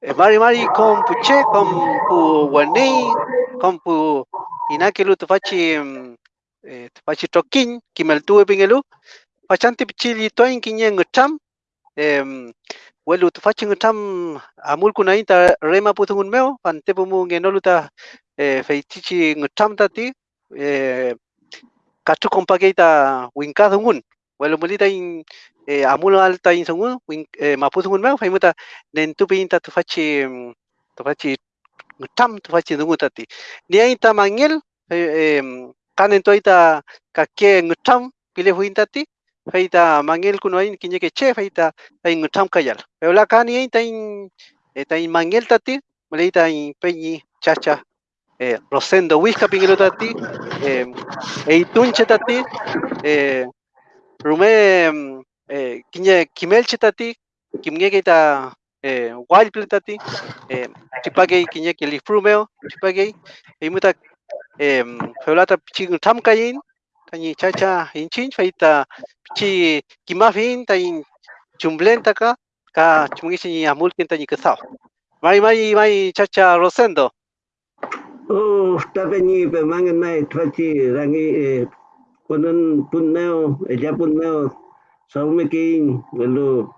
Eh, mari mari con puche, con pu guaní, con pu inakelu tufachi mm, eh, tufachi tokin, kimel tuwe pingelu, pachanti pichili toin kinye ngutam, em welu tufachi ngutam amul kunaita rema putungun meo, pante pumu ngenolu ta eh, feitichi ngutam tati, eh, katu kompagita winkadungun, welu mulita in eh, amul alta in sungun, eh, maputungun meo, faimuta nentupinta tufachi tufachi ngutam tufachi dungutati. Ni aita mangel, eh, eh, kanen toita kake ngutam pile kuno ain kinye ke che feita ay ngutam kayal. Pero la tati, in peñi chacha eh, Rosendo pingelo tati, eh, eitunche tati, eh, rume kinye kimelche tati, kimge kita eh, wild plate tati, eh, chipage kinye ke chipage, imuta eh, feulata pichi tam kayin, tani chacha inchin feita pichi kimafin tain chumblenta ka, ka chumgisi amul kinta. Mai mai chacha Rosendo. Oh, tapi ni pemangan mai twachi rangi eh, konon punneo, ella punneo, saume king, lalu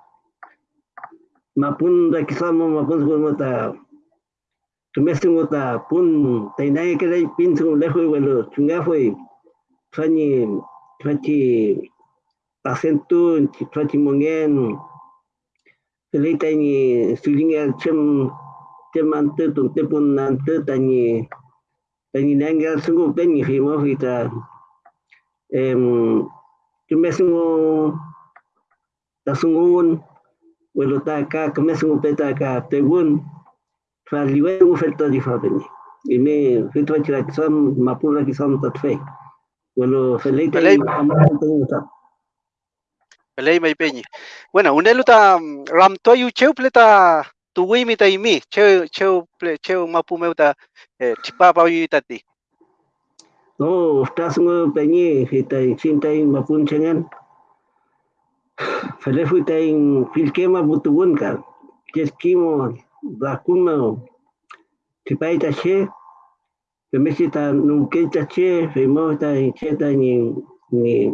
mapun da kisamo mapun sumo ta tumestungo ta pun tainai ke dai pin sungo lejo lalu chunga foi twachi twachi acentu twachi mongen Pelita ni sulinga cem cem ante tu te pun ante tani tani nanggal sungguh pengi himo kita em cuma sungguh ta sungguh welo ta ka kame sungguh peta ka tegun fa liwe u felta di fa pengi ini fitwa chira kisam mapura kisam tatfe welo felita amon tengu ta Pelei mai peñi. Bueno, unelu ta ram toyu cheu pleta tuwi mi ta imi, cheu cheu ple cheu mapu meu ta eh, chipa pa yu tati. No, estás ngo peñi hita cinta in mapun cengan. Fele fuita in filkema butugun ka. Keskimo bakuma chipa ita che. Pemesi ta nunke ita che, femo ta che ta ni ni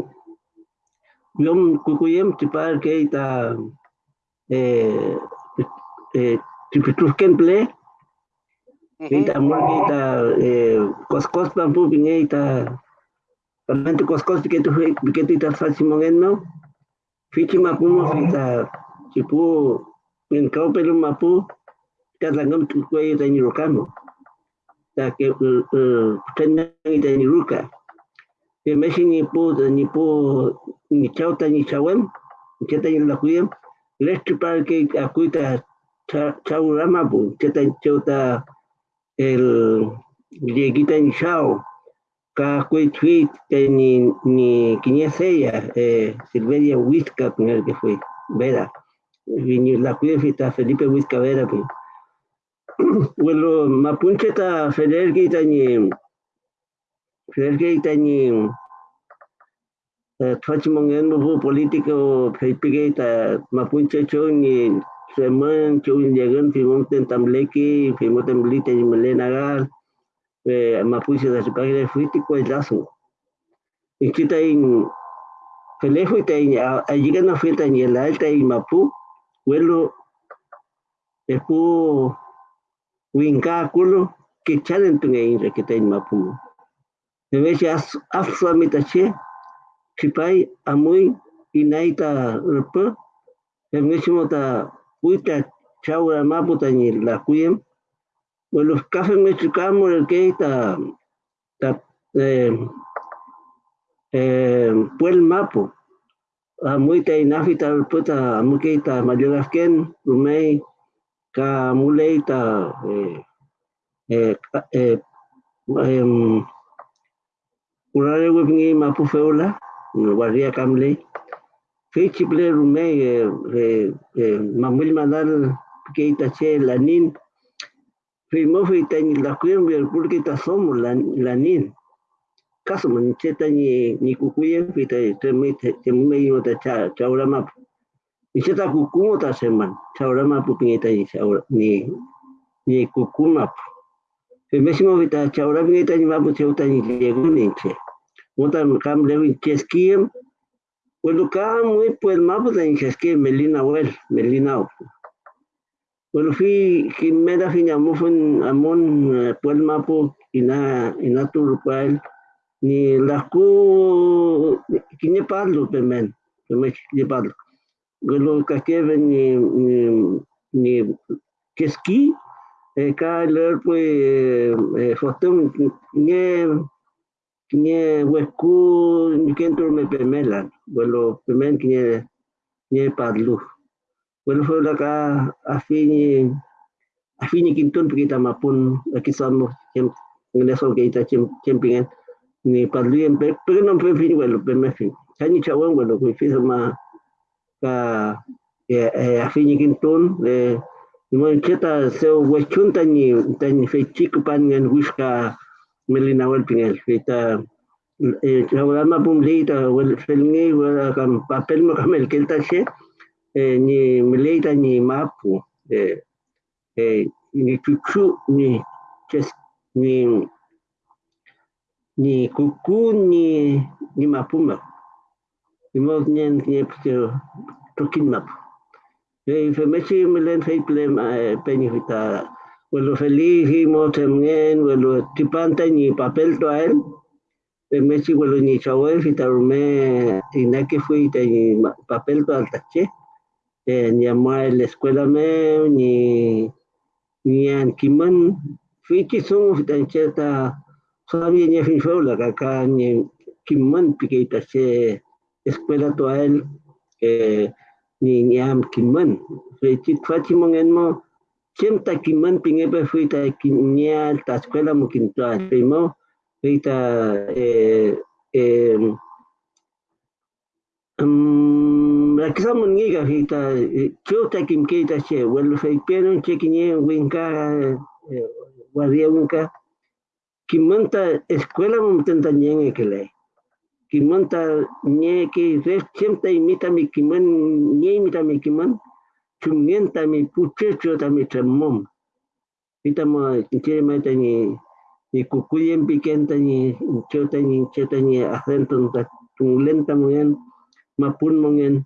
Yom kukuyem tipar ke ita eh eh tipitusken ple ita mo ita eh koskos pampu pinge ita Pamente koskos que tu que tu ita faci mongenno fichi mapumo ita chipu en kau pelu mapu ita langam tu kue ita ni rokamo ta ke tenang ita ni ruka que meshi ni pu ni pu ni chauta ni chawem que ta la kuyem lesti para que akuita chaurama pu que ta chauta el lleguita ni chao ka kue tweet que ni ni quiñeseya eh Silveria Huizca con el que fue vera. La kuyem fita Felipe Huizca vera pu bueno mapunche ta feder kita ni Sergei tani twachi mongendo bu político peipige ta mapunche cho ni seman cho llegan fimon tentamleki fimon temblite ni melenagal eh mapuche da sipagre fuitico el lazo. Y kita in Felejo ita in allí que no fue ni el alta y mapu vuelo epu winka kulo que chalen tunga in que ta in mapu Deveja afsamita che, chipai amui inaita rupa, emechimo ta puita chaura maputa ni la kuyem, bueno café me chicamos el que ta ta eh eh puel mapo, amui ta inafita puta amui que ta mayorasken, rumei ka mulei ta eh eh eh Urare webngi mapu feola, waria kamle. Fechi ple rume mamul manal que itache lanin. Fimo feita ni la kuyen ver porque ta lanin. Caso man cheta ni ni kukuyen feita me me cha chaura mapu. y se ta kukumo ta chaurama pupingita ni chaura ni ni kukuma pe mesimo vita chaura vingita ni mapu cheuta ni che Bueno, kam pues mapu ta ni cheskiem melina wel melina Bueno, fui Jimena Fiñamufun Amon Puel Mapu ina ina turpael ni lasku kini parlo pemen pemen kini parlo golo kakeve ni ni ni keski e ka ler pues fotum ni ni hueku ni kentro me pemela golo pemen kini ni parlo Bueno, fue acá a fin a fin quintón porque está mapun aquí somos en eso que está champion ni parlien pero no fue fin bueno pero me fin. Kani chawon bueno que fizo ma ka a fin quintón le mo cheta se huechun tani tani fe chico pan en busca melina wel pinel fita eh chawon ma pum leita wel felngi wel kam papel mo kamel kelta che eh, ni meleita ni mapu eh, eh, ni cucu ni ches ni ni kuku ni ni mapu ma. Ni mo ni ni vita Bueno, feliz y mo temgen, bueno, tipanta ni papel to él. Pe mechi bueno ni chawe fita rume inake fui ni papel to altache eh, ni ama la escuela me ni ni an kiman fiki son fitan cheta sabi ni fin fue la kaka ni kiman pikita che escuela to él eh, ni ni am kiman fiki fati mongen mo chenta kiman pinge pe fuita kinya ta escuela mo kinto primo fuita eh, eh, um, Rakisa mengiga kita chuta kim kita che wel fei pero che kinye winka waria winka kimanta escuela mo tenta nyenge kele kimanta nye ki res chemta imita mi kiman nye imita mi kiman chumienta mi puche chuta mi tremom kita mo che meta ni ni kukuyen pikenta ni chuta ni chuta ni acento lenta mo yan mapun mongen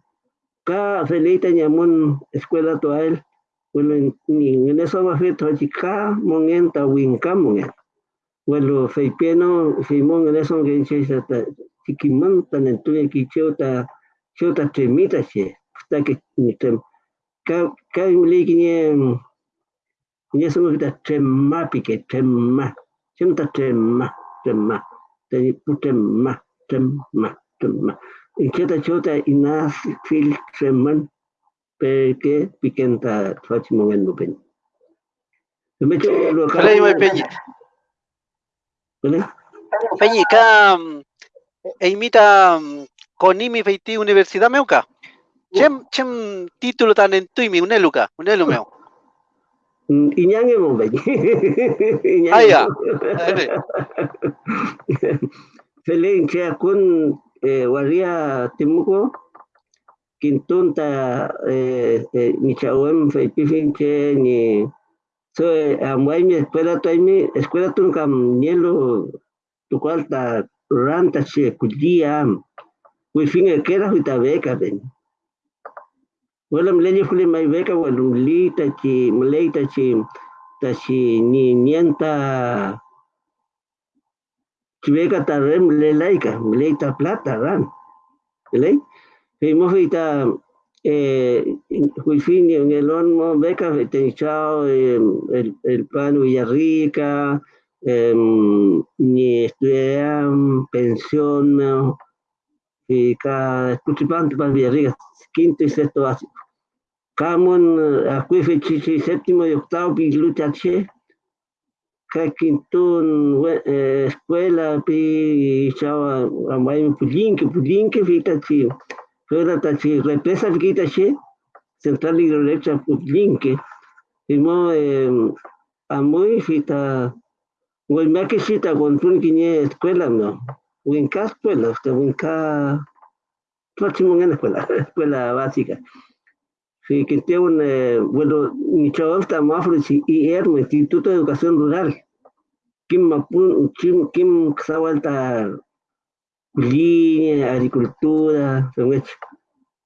ka felita nyamun escuela to él bueno ni en eso va fe to chica mongen ta winka mongen bueno fe pieno simón en eso que dice ta chiquiman tan en tu que chota chota temita che hasta que ni tem ka ka le que ni ni eso que ta temma pique temma chenta temma temma te putemma temma temma Inquieta chota ina fil treman perché pikenta faci momen bupen. Invece lo Falei mai peñi. Peñi ka e imita konimi feiti universidad meuka. Chem chem título tan en tuimi uneluka, unelu meu. Inyange mo peñi. Aya. Felin che kun eh, waria timuko kintunta eh, eh, ni chawem feipifinche ni so amwai mi escuela mi escuela tun kam nielo tu cualta ranta che kudia wi finge kera huita beca ben wala mlenye kule mai beca wala lita chi mleita chi ta chi ni nienta Chibeca tarrem le laica, leita plata, ran. ¿Ley? Fuimos ahorita, eh, Juifini en el horno, beca, chao, el, el pan Villarrica, eh, ni estudian pensión, y cada escuchipante para Villarrica, quinto y sexto básico. Camon, acuife chichi, séptimo y octavo, lucha che, kakintun escuela pi chawa amay pulinke pulinke fita chi fuera ta chi represa fita chi central hidroeléctrica pulinke imo amoy fita Guaymaki chita con escuela no winka escuela hasta winka próximo en escuela escuela básica Sí, que tiene un, eh, bueno, mi chaval está más y ERM, Instituto de Educación Rural. Kim Mapun, Kim, Kim Sawalta, línea, agricultura,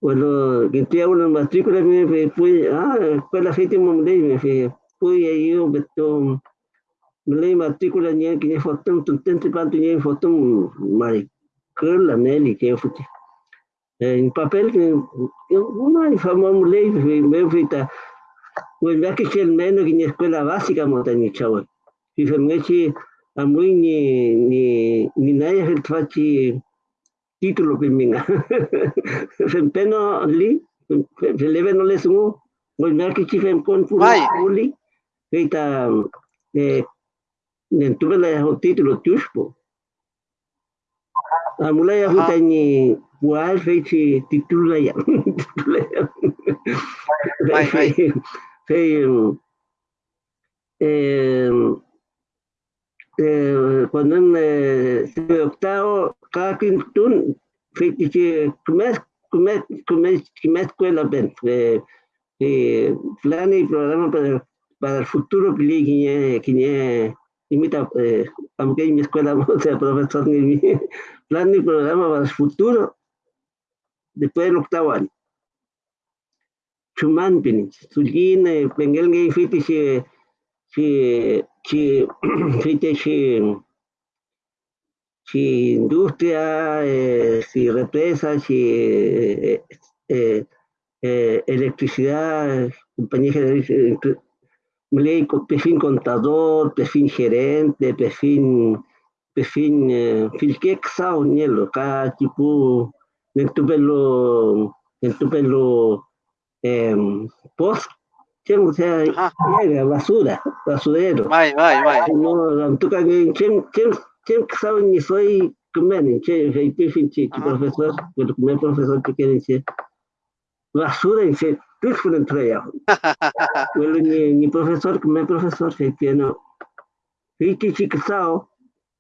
bueno, que tiene una matrícula, me fui, ah, escuela séptima me fui, fui ahí, beto, me leí matrícula, ni que ni fotón, tu tente panto, ni fotón, maricón, la Nelly, que fue em papel uma famosa lei meu feita o já que tinha menos que na escola básica montanha chau e realmente a mãe ni ni ni nada ele faz título para mim sempre no ali se leve no le sumo o já que tinha com puli feita eh lá o título tuspo a mulai aku tanya buat saya titul lah ya Vai, vai. Saya eh, eh, cuando en eh, octavo cada quintún fue que comer comer comer escuela ben eh, eh, plan y programa para para el futuro que que imita eh, aunque en mi escuela o sea profesor ni plan y programa para el futuro después del octavo año. Chuman pini, sulin pengel ngai fiti si si si fiti si si industria, eh, si represa, si eh, eh, eh, electricidad, compañía general, ley perfil contador, perfil gerente, perfil perfil eh, filquexa, nielo, cada tipo dentro pelo dentro pelo eh, post o sea llega basura basurero. Vai vai vai no tu que quem quem que sabe ni soy comen che feiti finchi profesor pero como profesor que quieren ser se tú fueron entrega bueno ni ni profesor como profesor que tiene feiti chiquisao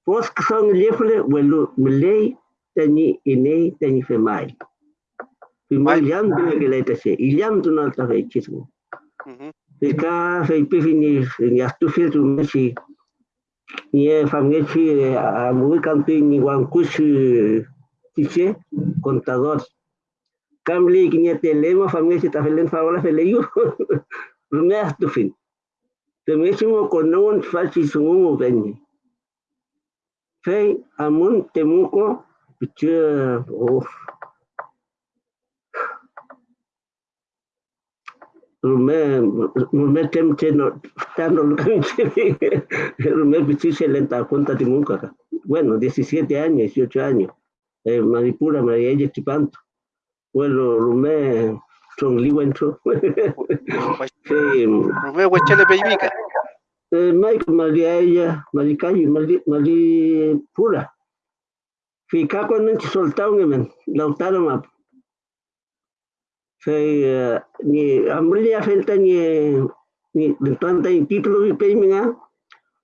pos que son lefle bueno me lei tani inei tani femai. Femai jam tu ke lai tase, ilam tu nal ta fai chisu. Ika fai pifi ni ni astu fil tu mesi ni e famgechi a muy campi ni wan kushi tiche contador. Kamli ki ni telema famgechi ta felen faola feleyu. Rume astu fin. Te mesimo konon fachi sumu benni. Fei amun temuko Picture, oh. Rumé, rumé temche no, tano lo que rumé pichiche lenta cuenta nunca. Bueno, 17 años, 18 años. Eh, Maripura, María ella Chipanto. Bueno, rumé son sí. Rumé huechele peibica. Eh, Mike, María ella, Maricayo, Maripura. Fica quando a gente soltar um men, lautaro map. Sei ni amulya felta ni ni tanta en título de peiminga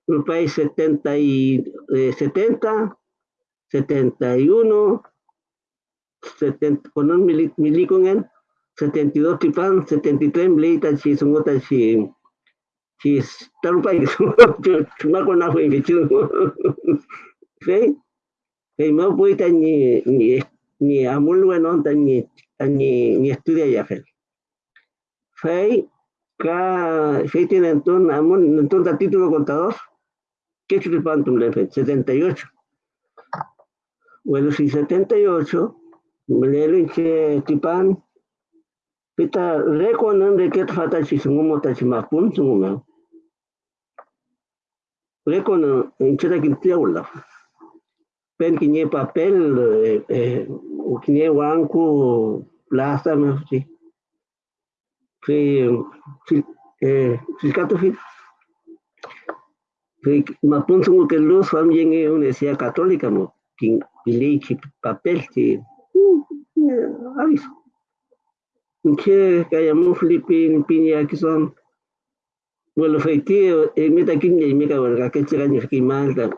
un país 70 y eh, 70 71 70 con un milico en 72 tipan 73 milita si son otras si si está un país cuma con agua en ¿sí? Kay mo po ita ni ni ni amul bueno ni ni ni estudia ya fel. Fei ka fei tiene entonces entonces título contador. ¿Qué el pantum de fe? 78. Bueno, si 78, que tipan. Pita rekonan de que fata si sungumo ta si mapun sungumo. Rekonan en chera quintia ulla pen kinye papel eh, eh, kinye wanku plaza me sí fi eh filcato fi fi mapun sungu que luz fam yenge universidad católica mo papel que aviso que kayamo filipin pinya que son bueno feiti eh, meta kinye meka verga que chiraño que malta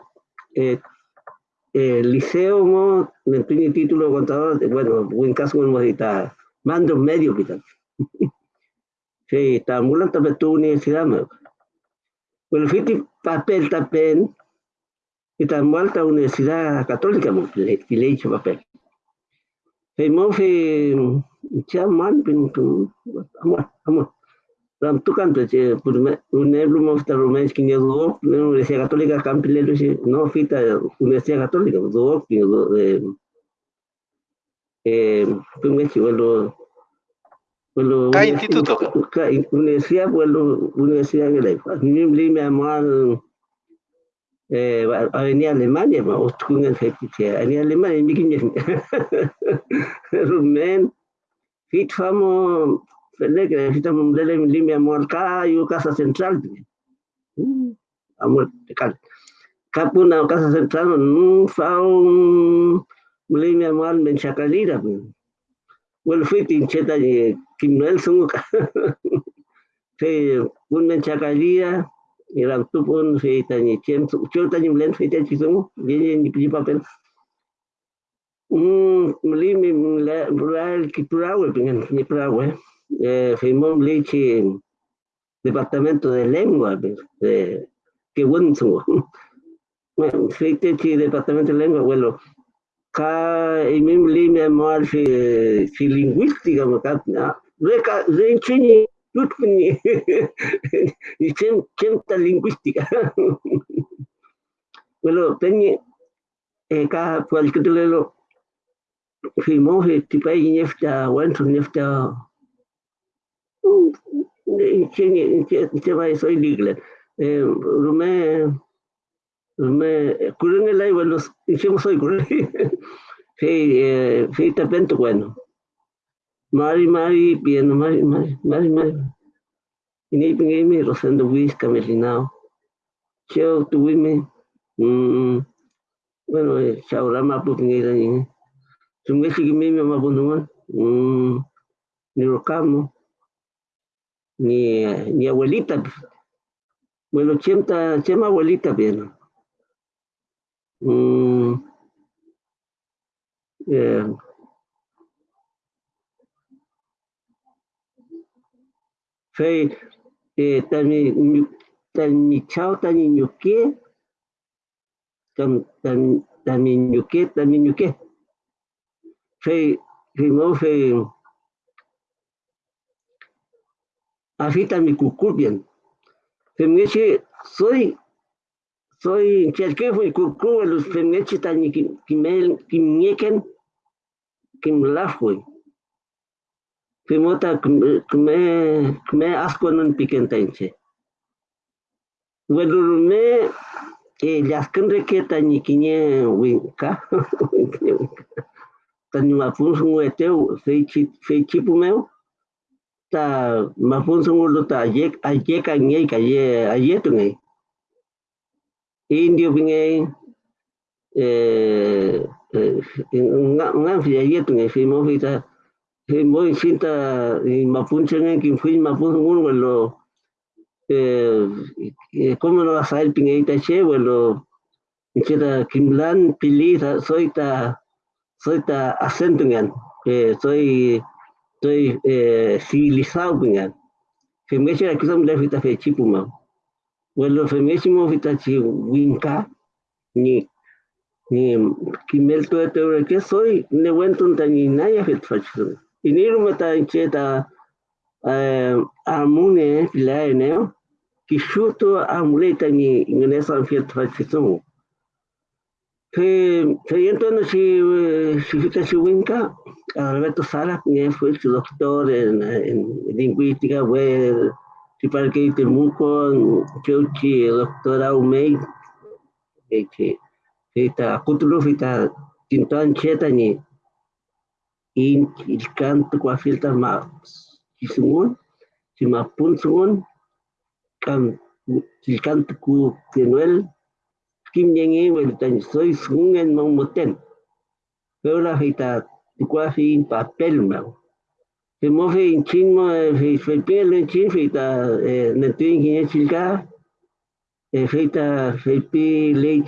eh el liceo no tiene título contador, bueno, en caso de modita, mando medio que Sí, tamulan también tu universidad, me. Bueno, fiti papel también, y tamulan la universidad católica, me, le le hecho papel. Fe mo fe chaman pin. Ram tu che por un ejemplo mo sta romés que yo do, universidad católica campilelo no fita universidad católica, do que eh eh, pues bueno, bueno, ¿Qué instituto? Universidad, bueno, universidad que le Ni me amal eh, Avenida Alemania, ma ostkun el fetiche. Avenida Alemania, mi kinya. Rumen, fit famo, fele que necesitamos de lime amal kayo casa central. Amor, cal. Capuna casa central, no fa un lime amal menchakalira. Well, fit in cheta Kim Nelson. Un menchakalira ilang tupun fi tani chem chul tani mlen fi tani chisung ye ni pi papel um mli mi la rural kiturawe pingan ni prawe eh. Fi mom leche departamento de lengua de que buen su fi te departamento de lengua bueno ka i mim li mi fi fi lingüística ma re chini ni ciencia lingüística. bueno, tenía eh, tipo ahí nefta, bueno, nefta, soy ligle. Rume, rume, curren el aire, bueno, hicimos soy curren. Te pento bueno. Mari, Mari, bien, Mari, Mari, Mari, Mari. Ini pengimi rosendo wis camelinao. Cheo tuwime. Mm, bueno, chao rama pu pengira ni. Sumge sigi mimi ma bunungan. Mm, ni rocamo. Ni, ni abuelita. Bueno, chemta, chema abuelita bien. Mm, yeah. Fei eh, tani tani chao tani nyuke tam tam tani nyuke tani nyuke Fei fei mo fei afita mi cucubian Femeche soy soy chelke fui cucu los femeche tani kimel kimnieken kimlafui Primota kme kme asco non piquentenche. Welurume e yaskan requeta ni quiñe winka. Tani mapun sungu eteu feichi pumeu. Ta mapun sungu lo ta ayek ayek angei kaye ayetu ngei. Indio pingei eh ngan fi ayetu ngei fi mo fi ta muy cinta y mapunche en que fui mapun un vuelo eh cómo no vas a ir pinguita che vuelo queda kimlan pili soy ta soy ta acento que soy soy eh civilizado me echa aquí son de fita fe chipuma vuelo femésimo fita chi winka ni ni kimel to te que soy ne wentun tani naya fit fachu inirumata incheta amune pilaene kishuto amuleta ni ingenesa fiat fachisumu que creyendo no si si fita si winka Alberto Sala que fue su doctor en, en lingüística fue si para que Temuco Cheuchi doctor Aumei que fita kutulu fita tintan cheta in il canto qua filta ma ci sono ci ma pun sono kan il canto ku tenuel kim yengi wel tan soy sungen mo moten. Pero la hita qua fi in papel ma se mo fe in chin mo fe fe pel in chin fe ta ne tin ki chilka e fe ta fe pi le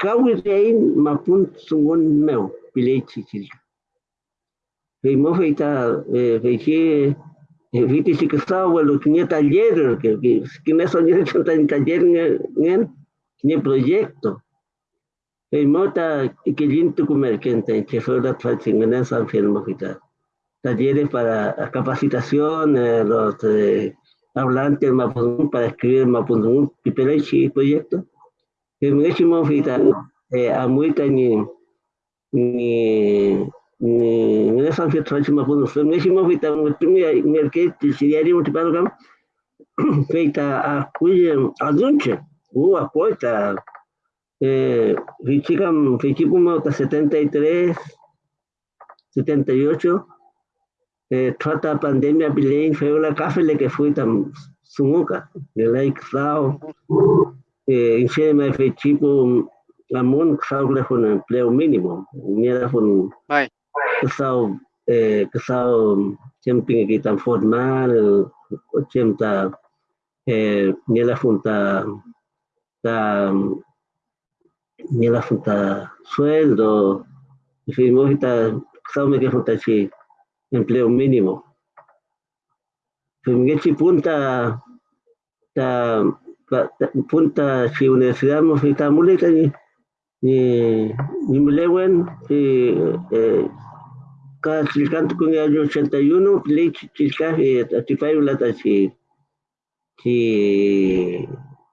chilka eh chilka to in kawirein mapun sungun meu pilei chichil Feimo feita, feichi, fiti si que estaba, bueno, que ni taller, que que no son ni taller ni ni proyecto. Feimo ta que linto comer que ente, que fue la tradición San Firmo feita. Talleres para capacitación, los eh, hablantes mapudungun para escribir mapudungun, y proyecto. Feimo hicimos feita, a muy ni ni ni ni san fi tranchi ma pun so ni shimo vita mutumi merke siriari mutipano kam feita a cuye adunche u a poeta eh fichikam fichipuma ta 73 78 eh trata pandemia bilen fue la café que fue tan sumuka de like sao eh inchema fichipu namun sau con empleo mínimo mira con kesau eh kesau camping kita formal cemta eh nila funta ta nila funta sueldo fuimos kita kesau me que funta chi empleo mínimo fuimos chi punta ta punta si universidad mo fita mulita ni ni ni melewen eh ka chilcanto con el año 81, ley chilca, atipay ulata si, si,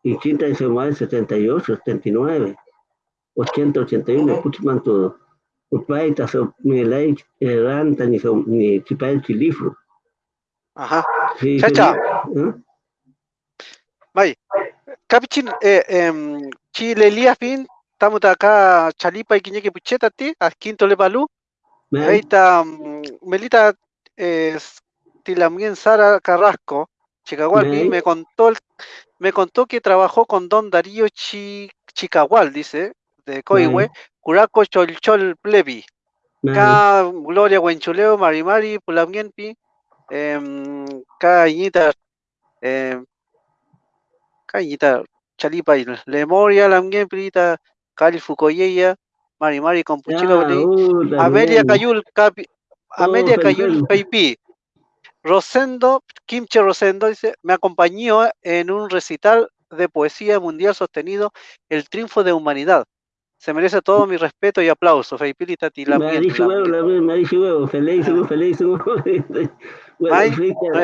inchinta en Semana 78, 79, 80, 81, puchman todo. Upay, taso, mi ley, ranta, ni, ni chipay chilifro. Ajá. Chacha. ¿eh? May, kapichin, eh, eh, chile liafin, estamos acá chalipa y quiñeque pucheta ti, a quinto le balú. Ahorita, Melita eh, Tilamien Sara Carrasco, Chicagual, me contó, me contó que trabajó con Don Darío Chi, Chicagual, dice, de Coihue, Curaco Cholchol Plebi, Ka Gloria Huenchuleo, Marimari, Pulamienpi, eh, Ka Iñita, eh, Ka Iñita, Chalipa, Lemoria, Lamien, Cali Fucoyeya, Mari Mari con Puchilo Ah, Amelia también. Cayul, Capi- Amelia Oh, Cayul perfecto. Peipi. Rosendo, Kimche Rosendo dice, me acompañó en un recital de poesía mundial sostenido El triunfo de humanidad. Se merece todo mi respeto y aplauso. Feipili Tati Me ha dicho huevo, la vez me ha dicho huevo, feliz, Ah. feliz.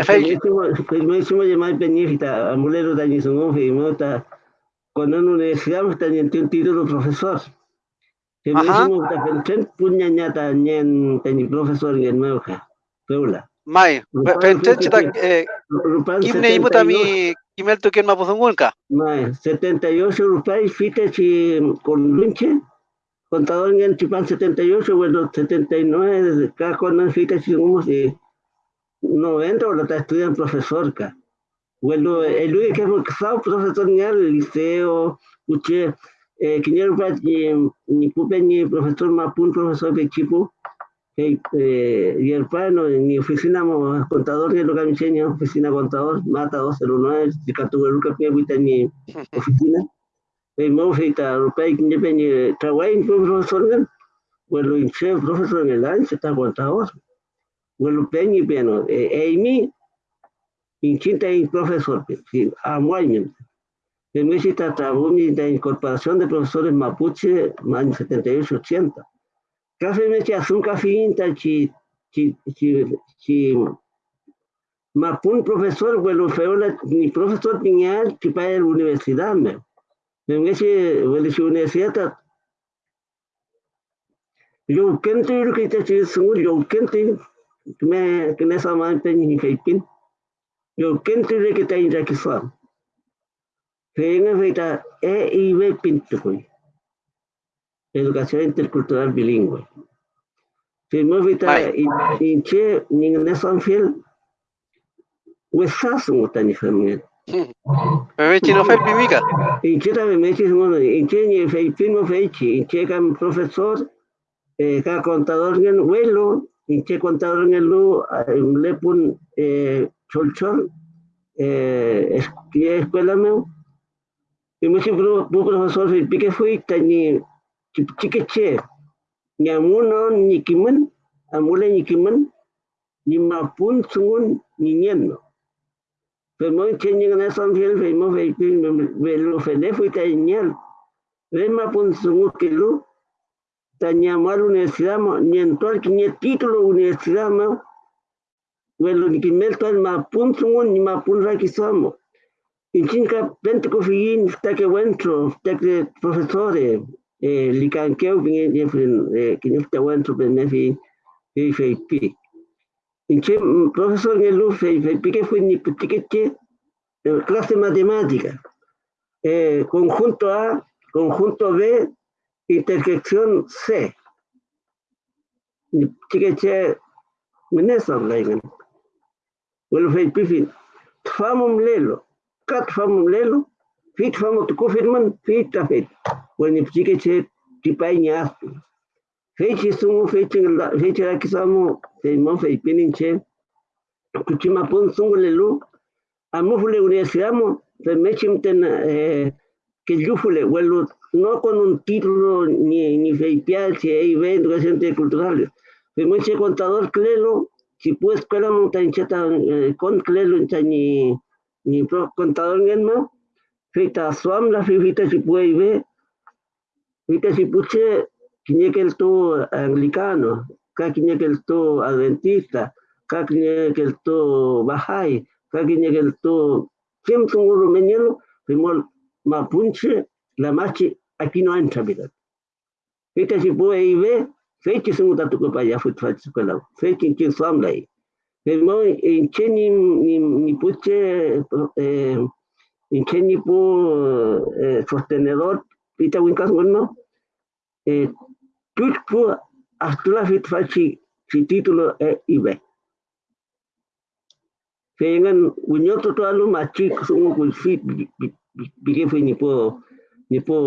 Feliz. llamar peñifita, amulero de Añizungón, y mota, cuando en universidad me está un título profesor. Felicísimo que pensé, puña ñata, ñen, teñi profesor en el nuevo, Peula. Mai, Pentenchi frita, eh, Kimne imuta 78, mi Kimel Tuken Mapuzungulka. mae, 78 rupay, fite si con lunche, contador en el Chipán 78, bueno, 79, desde acá con fite si como si 90 o lo está estudiando profesor acá. Bueno, el único que casado, profesor en el liceo, escuché, eh, que yo ni ni ni profesor Mapun, profesor de Chipu, eh, eh, y el pano, ni oficina mo- contador, ni lo que me enseña, oficina contador, mata 209, de Catugaruca, que ni oficina. Eh, mo feita, europea, que ni peñe, trabajo profesor en el, bueno, en chef, profesor en el año, se está contador. Bueno, peñi, piano, eh, Amy, Inchinta y profesor, sí, amuaño. En México en la incorporación de profesores mapuche en años 78-80. Café me eché un café inta, chi, chi, chi, chi, mapun profesor, bueno, fue la, ni profesor piñal, chi para la universidad, me. En ese, bueno, si universidad, yo kente, lo que te eché, yo kente, me, que me sa man peñi, feipin. Yo kente, lo que te inra que sa. Feina feita EIB Pintucoy. Educación intercultural bilingüe. Firmó feita Vale. inche ningún son fiel. Huesas un tani familia. Bebé chino Felpi Mica. Inche también me dice bueno, inche ni fei firmo feichi, inche cam profesor, eh, ca contador en el vuelo, inche contador en el lu, le pun eh, chol chol, eh, es- escuela meu. Y me dice, "Pro- pro profesor, que fue ni chiqueche, ni amuno, ni kimen, amule, ni kimen, ni mapun sungun ni nienno. Pero muy chenye na son fiel fe mo fe me lo fe de fui ta niel. Ve mapun sungu kilo ta nyamar universidad mo ni en todo que ni título universidad mo. Bueno, ni que mel todo mapun sungun ni mapun ra que somos. Inchinka pente ko fiin ta que wentro ta que profesores eh eh que no está wentro pe me fi fi fi pi. Inche profesor ngelu fi fi pi que fue ni putiqueche clase de matemática. Eh, conjunto A, conjunto B, intersección C. Chiqueche, menesa bleiben. Bueno, fei pifin. Tfamum lelo. Kat famum lelo. Fit famu tu kufirman, fit tafit. Bueno, chiqueche, tipai nyaspi. Feichi sumu, feichi feichi rakisamu, fei mo fei pininche. Kuchima pun sungu lelu. Amufule universidad mo, me ten eh, que yufule, bueno, no con un título ni, ni feipial, si hay educación cultural. Pero me contador clelo, si pues escuela montañcheta con clelo ni ni contador en ma, fita si puede ver, feita si puche, quiñe que el to anglicano, ca quiñe que el to adventista, ca quiñe que el to bajay, kaginya gel to kem tunguru menyelo primol mapunche la machi aquí no entra vida ita si puede ibe fechi sungu tatu ko paya fut fat sekolah fechi kin suam lai pero en cheni ni ni puche eh en cheni pu sostenedor ita winkas bueno eh tut pu hasta la fit fachi si título e ibe Fengan unyoto to alu machi sungu kul fit bige fue ni po ni po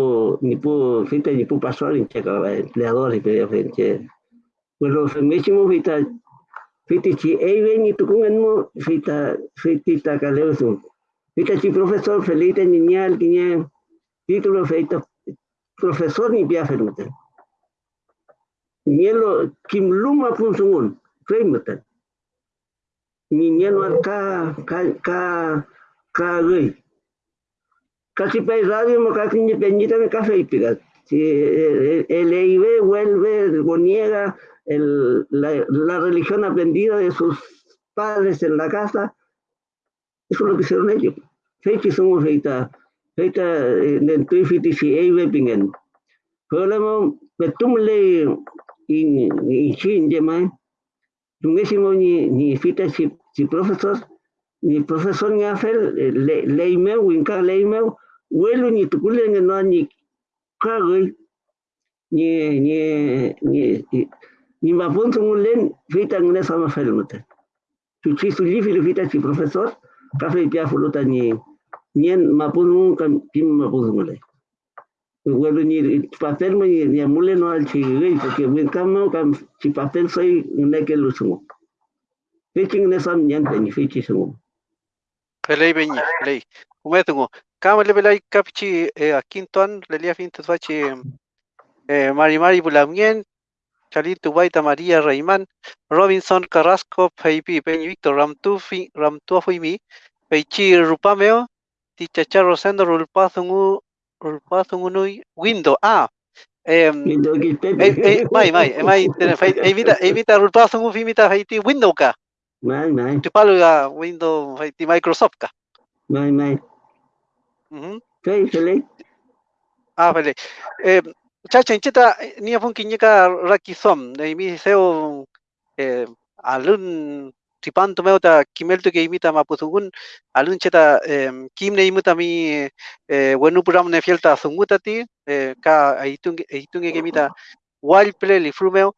ni po fita ni po pasar en checa empleador y pe frente. Pues los mesimo fita fita chi ei ven y tukungan mo fita fita kaleo sun. Fita chi profesor felite niñal kiñe título feita profesor ni pia fermete. Nielo kim luma pun sungun. Fremete niñeno ka ka ka ka gay casi pe radio mo casi ni peñita de café y piga si el EIB vuelve niega el, la, la, religión aprendida de sus padres en la casa eso es lo que hicieron ellos. Fecha somos feita feita en tuifiti si EIB pingen problema betumle in in chin de mai Dungésimo ni ni fita si si profesor ni profesor ni afel le leime winka leime welu ni tukule ni no ni kagui ni ni ni ni ma ponto mulen fita ngene sama fel mute tu chi su lifi le fita si profesor kafe pia fuluta ni nien ma pun kan pim ma pun mule Bueno, ni papel ni ni mule no al chigui porque wen kamo kam si papel soy un que lo sumo. Ne sam nyan pe ni fichi sumo. Pelei beñi, pelei. Umetungo. Kama le belai kapchi a quinton le lia fin fachi eh Mari Mari Bulamien Chalito Baita María Rayman Robinson Carrasco Peipi Peñi Víctor Ramtufi Ramtuafuimi Peichi Rupameo Tichacha Rosendo Rulpazungu Rulpazungunui Window ah eh eh mai mai mai evita evita Rulpazungu Fimita Haiti Window ka Mai mai. Tu palu ya Windows Haiti Microsoft ka Mai mai. Fei fele. Ah, vale. Eh, chacha, inchita, ni apun kinyaka raki som, de mi seo eh, alun tripanto kimelto ke imita mapusungun, alun cheta eh, kim ne imuta mi eh, wenu puram ne fielta sunguta ti, eh, ka aitunge ke imita wild play li frumeo,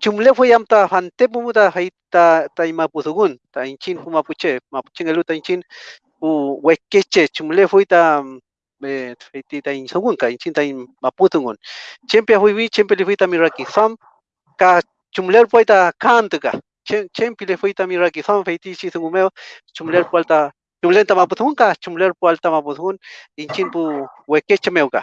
chumle fue yam ta hante pumuta haita ta imapusungun, ta inchin pumapuche, mapuchen eluta inchin, u wekeche chumle fue ta feiti ta in sogun ka in ta in maputungun chempia hui vi chempia le fui ta miraki sam ka chumler poita kant ka chempia le fui ta miraki sam feiti chi sungu meo chumler poita chumler ta maputungun ka chumler poita maputungun in chin pu wekeche meo ka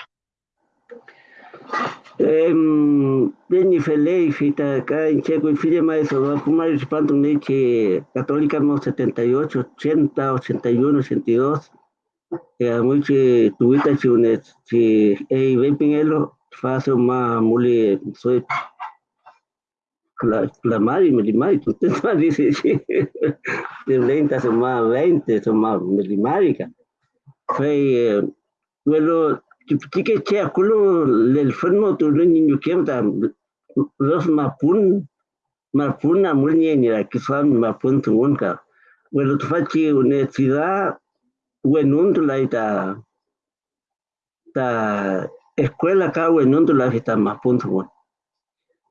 Peñi Feley, fita acá en Checo y Fide Maestro, fumar el espanto leche católica no 78, 80, 81, 82. Tuvita si un si ei ven pinelo fácil más mule soy la la te más dice de 20 son más 20 son más fue bueno Chique che fermo tu niño que los mapun mapun na mulni ni la que son mapun tu unka bueno tu fachi universidad bueno tu la ita ta escuela ka bueno tu la ita mapun tu un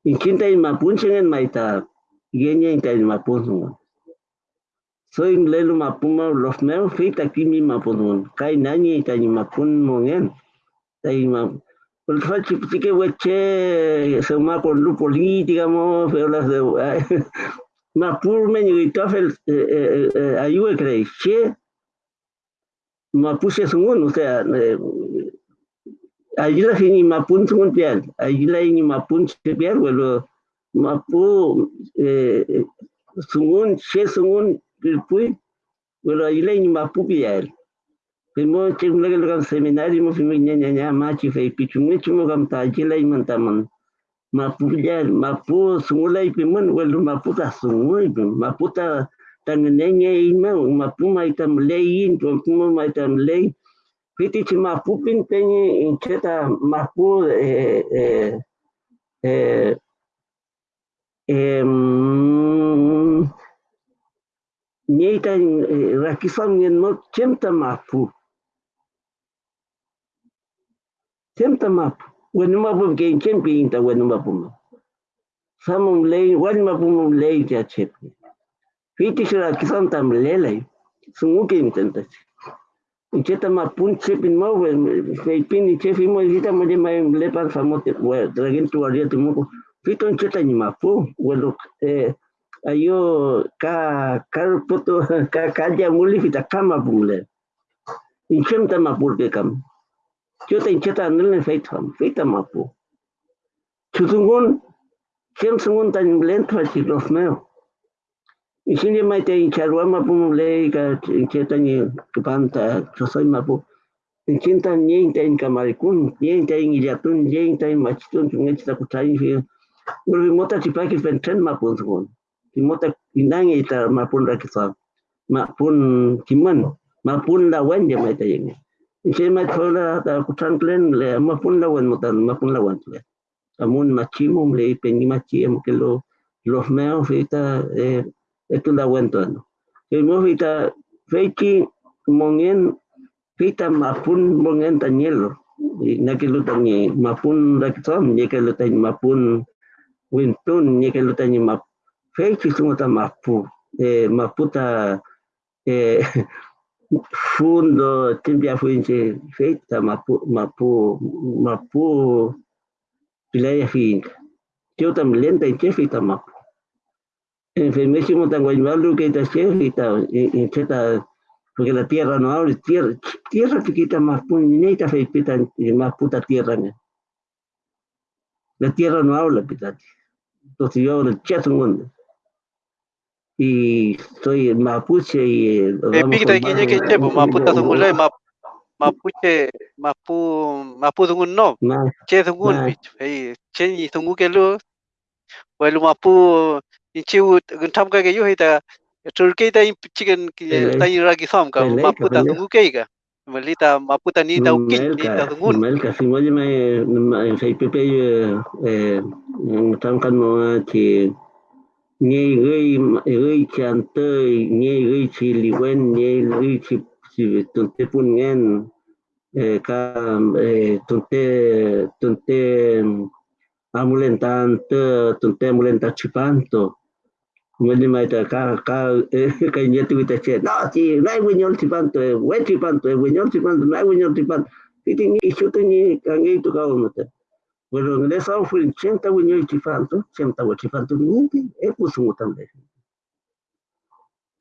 in kinta in mapun chen maita. Genya in ta mapun tu soy lelo mapuma los meus fita kimi mapun kai nani ta mapun mongen Taima. El fachi que weche se ma por lu política mo pero las de ma pur me ni tafel ayue crei che ma puse sungun o sea allí la fini ma pun sungun pian allí la ni ma pun che pian bueno ma pu sungun che sungun pui bueno allí la ni ma pu pian Primo chimla ke lokam seminari mo primo nya nya nya ma chi fei pi chumu chumu kam ta jila i man taman. Ma pu ya ma pu sungula i pi man wel ma pu ta sungu i pi ma pu ta tan ne nya i ma ma pu mai tam le i to pu mai tam le. Piti chi ma pu pin penye in cheta ma pu eh eh eh eh Nyeita rakisam ngen mo chemta ma pu. Senta map. Wenu mapu ke chempi inta wenu mapu ma. Samum lei, wenu mapu mum lei ja chepi. Fiti sura kisan tam lelai. Sungu ke intenta. Cheta mapun chepin mo feipin chefi mo hita mo de mai lepan famote we dragen tu aria tu mo. Fito cheta ni mapu. Welu eh ayo ka kar poto ka kaja muli fita kama bumle. Inchemta mapur ke kam. Chota incheta nilne feitham, feita mapu. Chutungun, kem sungun tan lento a chiklos meo. Ishini mai te inchalwa mapu mule ka incheta ni. Inchinta nyen te in kamarikun, nyen te in iliatun, nyen te in machitun, chungechita kutayin fi. Ulvi mota chipaki fentren mapu sungun. Mota inangi ita mapun rakisam. Mapun kiman, mapun lawan ya mai te yengi. Isi mai thola ta klen le mapun mapun. Amun machimum le pengi machi am ke lo los meo fita eh etu lawan to no. Ke mo fita feiki mongen fita mapun mongen tanyelo. Na ke lo tanyi mapun raksom ni ke lo tanyi mapun wintun ni ke lo tanyi map feiki sumuta mapu eh maputa eh fundo timpia fuinche feita mapu mapu mapu pilaya finca yo tam lenta en chefita mapu en femésimo tan guaymalu que chefita en cheta porque la tierra no abre tierra tierra chiquita más puñeta feita más puta tierra la tierra no habla pitati entonces yo el chat un mundo. Y soy mapuche y eh, Pipikita kinye ke chepo maputa sungulay map mapuche mapu mapu no ma che sungun ma. bich hey che ni sungu ke lu welu mapu inchi guntam ka ke yu hita turke ta chicken Pele- ta ira ki sam ka pele- maputa pele. sungu ke ka malita maputa ni ta ukin ni ta Melka, sungun Melka, si mo may may say pepe eh ang tangkan mo chi nghe gơi gơi chan tơi nghe gơi chi liwen nghe gơi chi chi tunte pun ngen eh ka eh tunte tunte amulentan te tunte amulenta chipanto Mali mai ta ka ka ka nyetu kita che no chi nai winyol chipanto we chipanto winyol chipanto nai winyol chipanto titi ni chuto ni kangi tu ka umata Bueno, en esa fue el 80 winyol chipanto 80 we chipanto ni e pusu mutambe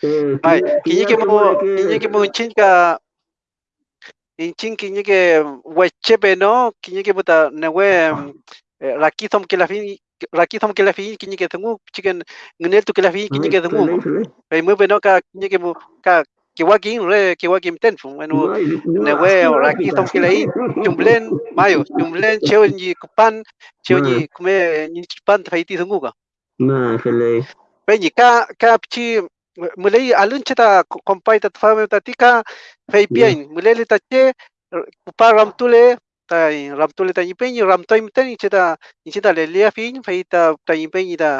eh ai kinye ke mo kinye ke mo chin ka inchin kiñeke huechepe no kiñeke puta newe rakithom que la fin rakithom que la fin kiñeke tungu chicken ngnel tu que la fin kiñeke tungu pe muy bueno ka kiñeke ka kiwakin re kiwakin ten fu bueno newe rakithom que la i chumblen mayo chumblen cheo ni kupan cheo ni kume ni chipan faiti tungu ka. Na fele pe ni ka ka chi mulai alun cheta kompai ta fame ta tika fei pian mulai le ta che pa ram tule ta ram tule ta yipen ram toim ten cheta cheta le le fin fei ta ta yipen ta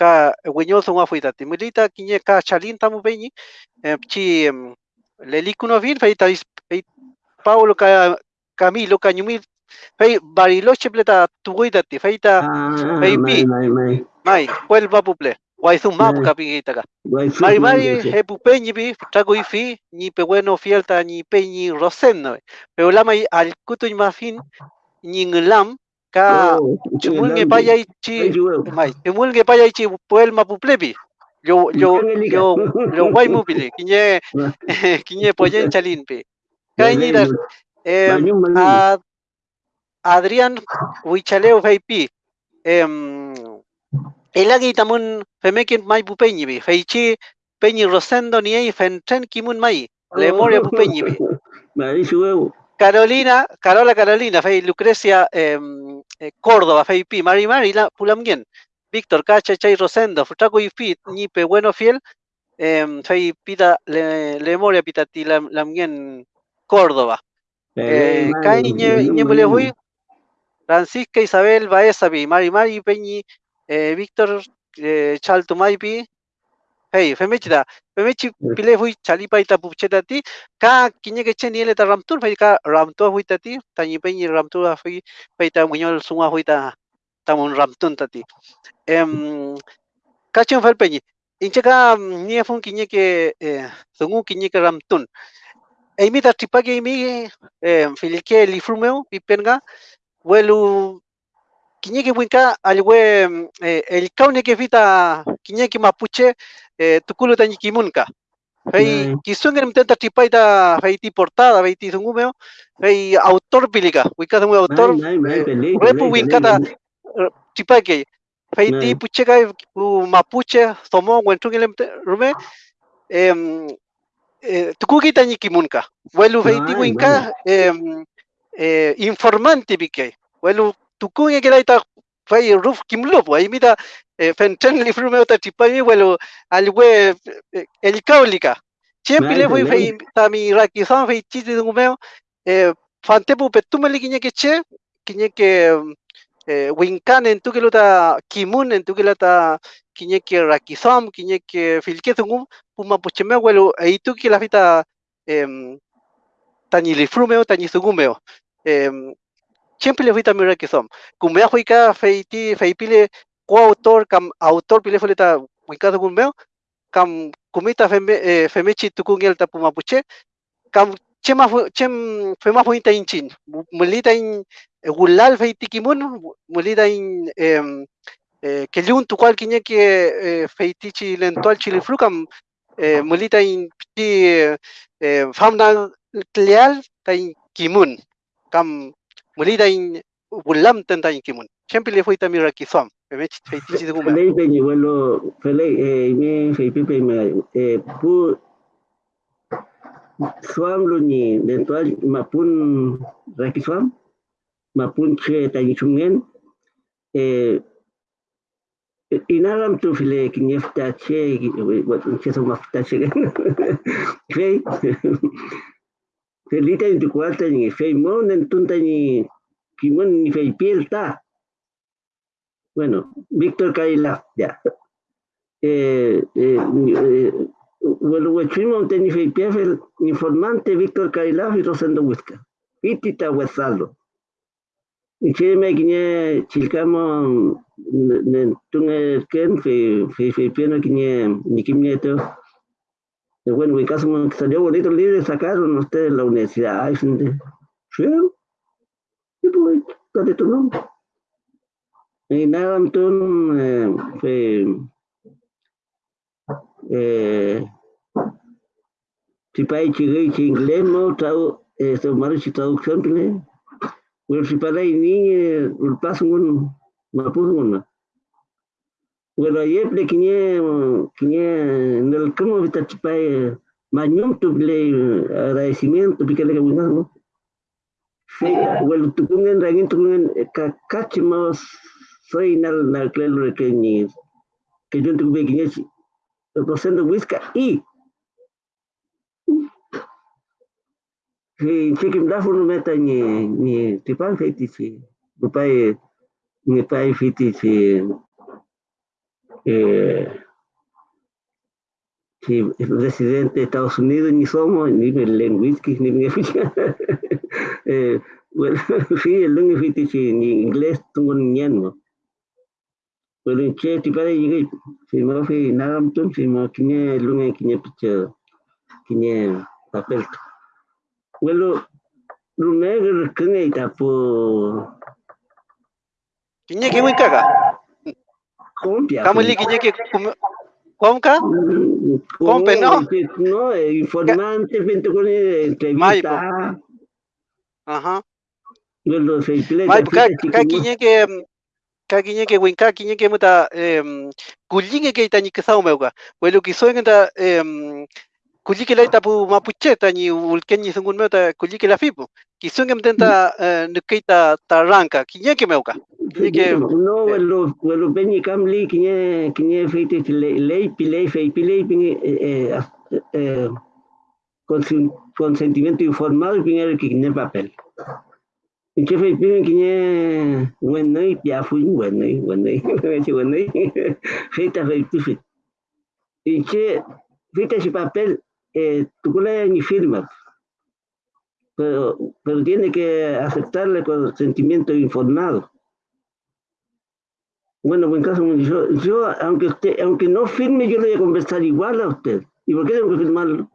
ka wenyo so wa fui ta ti mulai ta kinye ka chalin ta mu pe chi le likuno fin fei ta fei Paulo ka Camilo nyumi fei bariloche pleta tuguita ti fei ta fei pi mai vuelva puple Guayzumap kapigita ka. Mari mari he pupeñi bi trago y fi ni pe bueno fielta ni peñi roseno. Pero lama al kutu ma fin ni nglam ka chumulnge paya ichi mai chumulnge paya ichi puel ma puplebi. Yo yo yo yo guay mupili kiñe kiñe poyen chalin pe. Kaini da eh Adrián Huichaleo Feipi. Em Elagi tamun femekin mai pupeñi bi feichi peñi rosendo ni ei fentren kimun mai. Le moria pupeñi bi Carolina Carola Carolina fei Lucrecia eh, Córdoba fei pi. Mari Mari la pulamgen Víctor Cacha Chay Rosendo. Futaco y Fit ni pe bueno fiel. Eh, fei pita le, le moria pitati la lamgen Córdoba. Eh, kai hui Francisca Isabel Baeza bi. Mari Mari peñi eh, Víctor eh, Chaltumaipi, hey, femechida, femechi pile hui chalipa ita pucheta ti, ka ke chen ta ramtur, fai ka ramtur hui ta ti, ta ramtur fai ta muñol sunga hui ta, ramtun ta ti. Em, ka chen fal penyi, inche ka fun eh, sungu kinye ke ramtun. Eimi ta tripake imi, eh, filike pipenga, welu kiñeki winka alwe eh, el kaune que vita kiñeki mapuche eh, tukulu ta kimunka fei Mm. kisungen mtenta tripaita fei ti portada fei ti zungumeo fei autor pilika wika dungu autor repu winkata tripake fei ti Mm. pucheka u mapuche somo wentrungile rume em eh, tukuki ta kimunka welu fei ti winka em eh, informante bike welu tukung kira ita fai roof kimlo po imita fentan li frume ta tipai welo alwe elikaulica siempre le fui fai tami rakizan fai chiti dungumeo fante pu petumeli kiñe que che kiñe que winkan en tu que ta kimun en tu que lo ta kiñe que rakizam kiñe que filke dungum puma pucheme welo e tu que la fita tanilifrumeo tanizugumeo 500 miliones que son. Cumbea huica feiti feipile coautor cam autor pile foleta huica de cumbeo cam cumita feme eh, femechi tukung el tapu mapuche cam chema chem mm, fema huita inchin mulita in eh, gulal feiti kimun mulita in em, eh, eh, que lun tu cual quiñe que eh, feitichi lentual chiliflucam mulita in ti eh, famna leal ta in kimun cam mulida in bulam tenta in kimun siempre le fue también aquí som me me fei ti de guma Felei penyi welo felei eh me eh eh inalam tu file kinyefta che wat che so mafta che fei felita in tu cuarta ni fei mon en tunta ni kimon ni fei pielta Bueno, Víctor Kaila, ya. Eh, eh, eh, teni feipia el informante Víctor Kaila y Rosendo Huesca. Pitita Huesalo. Y che me quiñe chilcamo tunge ken fe fe feipia no quiñe ni quimieto. Bueno, mi caso me salió bonito el libro, sacaron ustedes la universidad. Sí. Y pues, dale tu nombre. Y nada, entonces, eh, fue, eh, si país chigue y inglés, no, marichi traducción bueno si para y ni el paso un mapuzo un bueno el vita chipai mañum tu ple agradecimiento pique le que bueno bueno tu kungen rangin tu kungen kachimos soy nal nal que ni que yo tuve que ni procendo whisky y dafu no meta ni ni tipan feiti si bupai ni pai fiti eh si residente de Estados Unidos ni somos ni ni eh bueno sí el ni inglés tungo ni pero en che llegué si me fui nada si picha kiñe papel Bueno, kene tapo. Kinya ke mun kaga. Compia. Kamu li kinya ke kom ka? Compe, no? No, informante, vente con entrevista. Se play. Mai ka ka kinya ke ka kinya ke win ka kinya ke muta em kulinge ke tani ke sau meuga. Welo ki em kuliki la itapu mapuche tani ulkenyi sungun meta kuliki la fipu. Kisunge mtenta nukeita taranka kinye ke meuka no welo welo penyi kamli kinye kinye feite lei pilei fei pilei pingi eh consentimiento informado pingi kinye papel. Inche fei pingi kinye wenei piafu wenei wenei wenei feita fei pifit. Inche feita ese papel eh, tu ni firma, pero, pero tiene que aceptarle consentimiento informado. Bueno, buen caso, yo, yo aunque usted, aunque no firme, yo le voy a conversar igual a usted. ¿Y por qué tengo que firmarlo?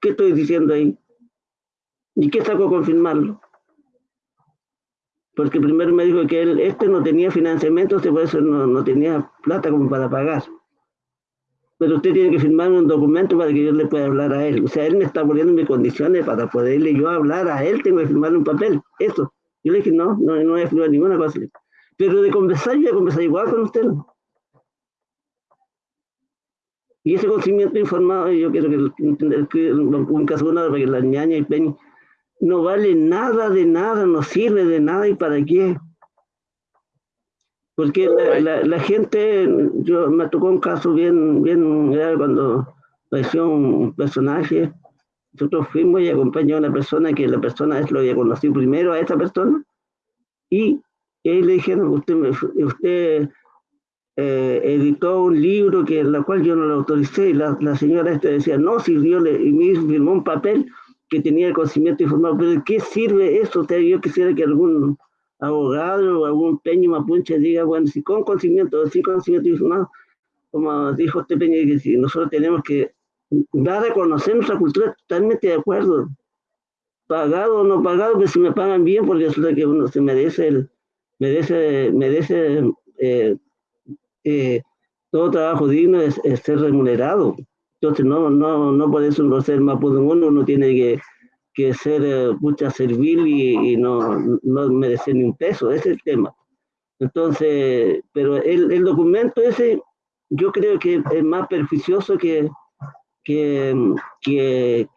¿Qué estoy diciendo ahí? ¿Y qué saco con firmarlo? Porque primero me dijo que él, este no tenía financiamiento, por eso no, no tenía plata como para pagar pero usted tiene que firmar un documento para que yo le pueda hablar a él. O sea, él me está poniendo mis condiciones para poderle yo hablar a él, tengo que firmar un papel, eso. Yo le dije, no, no, no voy a firmar ninguna cosa. Pero de conversar, yo voy a conversar igual con usted. Y ese conocimiento informado, yo quiero que, un caso una para la ñaña y peña no vale nada de nada, no sirve de nada y para qué. Porque la, la, la, gente, yo me tocó un caso bien, bien grave cuando apareció un personaje. Nosotros fuimos y acompañamos a una persona que la persona es lo había conocido primero a esta persona. Y, él le dijeron, usted, usted eh, editó un libro que la cual yo no lo autoricé. Y la, la señora esta decía, no, si yo le, y me firmó un papel que tenía el conocimiento informado. Pero ¿de qué sirve eso? Usted, yo quisiera que algún abogado o algún peño mapuche diga, bueno, si con conocimiento, sin conocimiento informado, como dijo este peño, que si nosotros tenemos que dar a conocer nuestra cultura, totalmente de acuerdo. Pagado o no pagado, que si me pagan bien, porque es lo que uno se merece, el, merece, merece eh, eh, todo trabajo digno es, ser remunerado. Entonces, no, no, no por eso no ser uno uno tiene que que ser mucha servil y, no, no merecer ni un peso, ese es el tema. Entonces, pero el, el documento ese yo creo que es más perjuicioso que, que, que,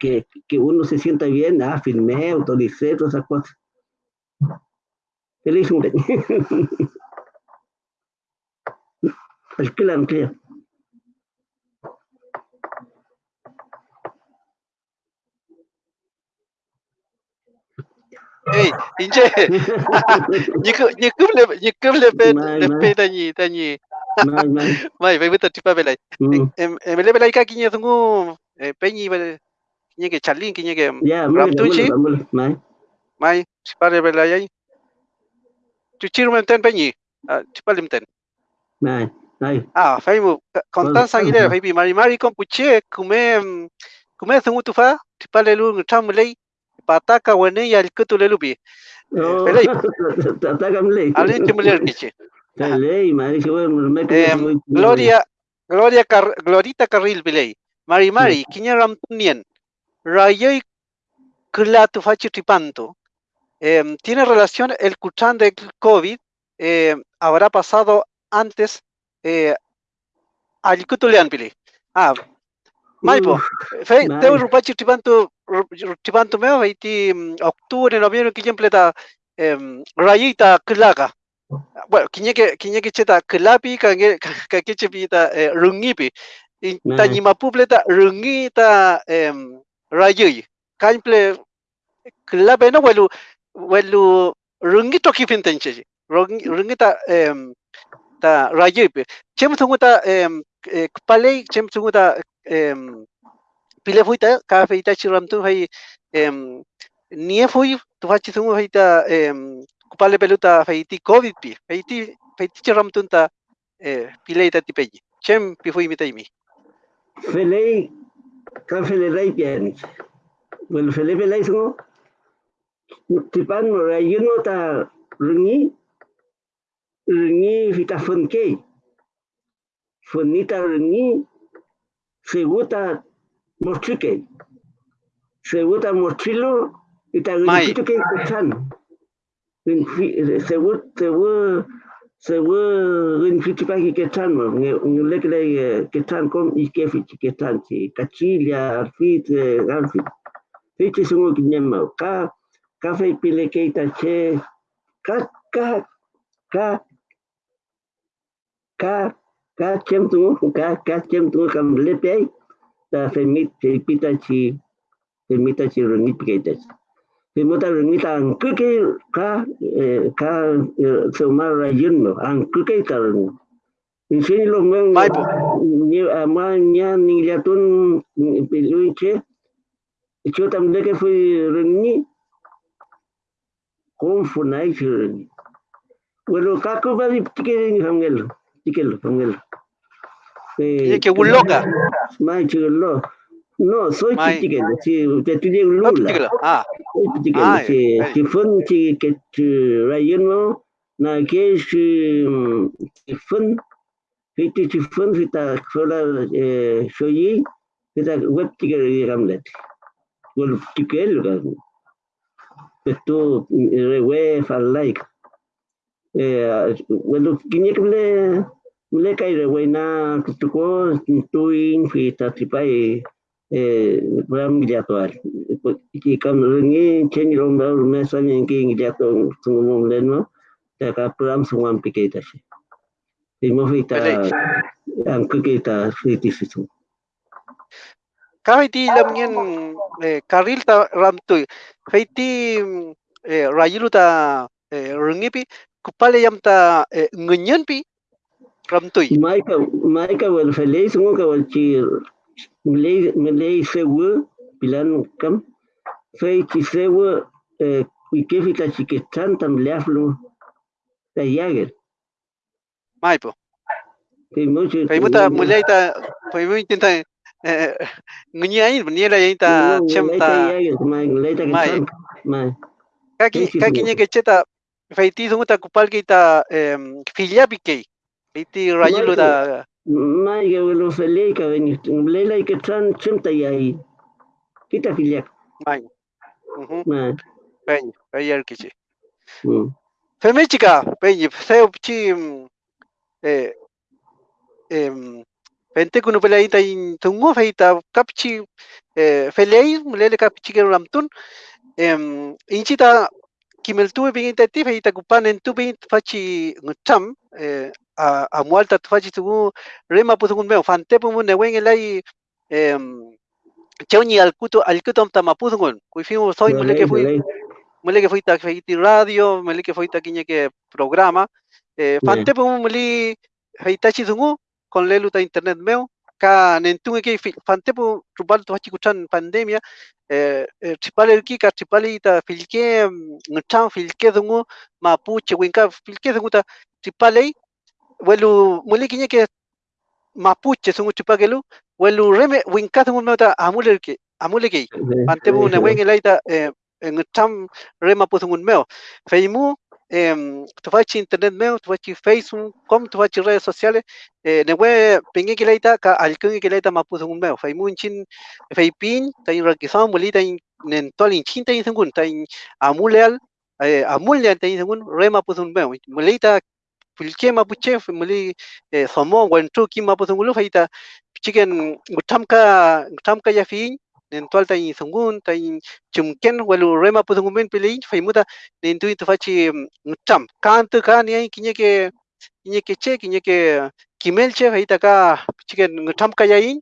que, uno se sienta bien, ah, firmé, autoricé, todas esas cosas. Feliz El que la emplea. Hey, inje. Nyiku nyiku le nyiku le pe le pe tanyi tanyi. Mai, mai. Mai, vai betul tipa belai. Em em le belai ka kinya tunggu penyi bel kinya ke charlin kinya ke ram tuchi. Mai. Mai, sipa le belai ai. Tuchi rum ten penyi. Tipa lim ten. Mai. Mai. Ah, fai mu kontan sangile fai bi mari mari kon puche kume kume tunggu tufa tipa le lu ngtam lei pataka wene ya kutu le lupi. Pelei. Pataka mlei. Alin timuler kiche. Pelei, mari se bueno, me Gloria Gloria Car Glorita Carril Pelei. Mari Mari, kinya ram tunien. Rayoi kla tu fachi tripanto. Em, ¿Tiene relación el cuchán de COVID? Eh, ¿Habrá pasado antes eh, al pili? Ah, Maipo, fe, te rupachi tripanto, tripanto meo, haiti mm, octubre, noviembre, que pleta em, rayita klaga. Bueno, kiñeke kiñeke cheta klapi, kange kakeche pita eh, rungipi. Ta ñimapupleta rungita em, rayuy. Kaimple klape no welu welu rungito kifintenche. Rungita em, ta rayuy. Chem tunguta em, eh, palei chem tunguta em, pile fuita ka feita chiram tu hai em, nie fui feita em, kupale peluta feiti covid pi feiti feiti chiram tunta eh, pileita tipeji chem pi fui mitaimi Felei, kan felei. Well felei felei sungo. Tipan mo rayun mo ta rungi. Rungi vita funke. Funita rungi. Seguta mostrike. Seguta mostrilo. Ita rungi ke kesan. Segut segut sewa rin fiti pagi ketan mo nge lek le ketan kom ike fiti ketan ci kacilia arfit arfit fiti sungo kinyama ka ka fai pile keita che ka ka ka ka ka chem tu ka ka chem tu kam lepe ta femit pita ci femita ci rin keita Pimota remita ang kuki ka ka sumar rayun mo ang kuki taran. Insini lo meng ni ama nya ni liatun piluiche. Icho tam deke fui renni. Kom funai chirni. Bueno, kako bari tikere ni Tikelo hangel. Eh, que. Mai chirlo. No, soy chiquitito, sí, te estudié en Lula. Ah, soy chiquitito, sí. Si fue un chiquitito, rayano, na que si fue, fiti si fue, fita sola, soy, fita web de esto, rewe. Bueno, ¿quién es que le, le cae rewe na, tuko, tuin, fita, tripai, ram jatual ki kam rengi chen rom ba me san yang ki jatuh sungum len mo ta ka pram sungam piketa shi. Ti mo fita ang kukita fiti situ kahit di lam yan karil ta ram tu. Feiti rayilu ta rengi pi kupale yam ta ngunyan pi ram tu mai ka mai ka wal fele sungo ka wal chi Malay Malay sewa bilan kam fai ki sewa ike fita chiketan tam leaflo ta yager mai po kai mo che kai mo ta mulai ta kai mo intenta ngunya ini benia la ta chem ta mai kaki kaki nya ke cheta fai ti sungu ta kupal ki filia Iti rayulo ta mai ga lo fele ka veni lela ke tran chimta yai kita filiak mai mai pen ayer kichi Femichica, peñi, seu chi eh em pente kuno pelaita in tungo feita kapchi eh felei mulele kapchi ke ramtun em inchita kimel tuve bien intenti feita kupan en tuve fachi ngutam a a amwalta tufachi tugu rema putukun meo fantepumun newen elai cheuni alkuto alkutom tamapuzungon kuifimu soy muleke fui que fui takfeiti radio mole muleke fui que programa eh, fantepumun muli heitachi tungu con leluta internet meo ka nentunge ke fantepu rubal tufachi kuchan pandemia eh, eh, tripal erki ka tripali ta filke ngchan filke tungu mapuche winka filke tungu ta tripalei welu muli quiñe que mapuche sungu tripagelu welu reme winka dungu meta amule que amule que fante po ne wen elaita eh en tam rema puthungun meo. Feimu eh, tufachi internet meu tufachi facebook com tufachi redes sociales eh, newe pingi kilaita ka alkungi kilaita mapuzungun meu fai munchin fai pin tain rakisam mulita nen tolin chinta in sungun tain amuleal eh, amuleal tain sungun rema puzun meu mulita pulke mapuche muli somo wentu ki mapuzungulu faita chicken ngutamka ngutamka ya fin nen sungun tain chumken walu rema puzungun men pilin fai muta nen tu fachi ngutam kantu kan ke che kinya ke kimel che faita ka ya in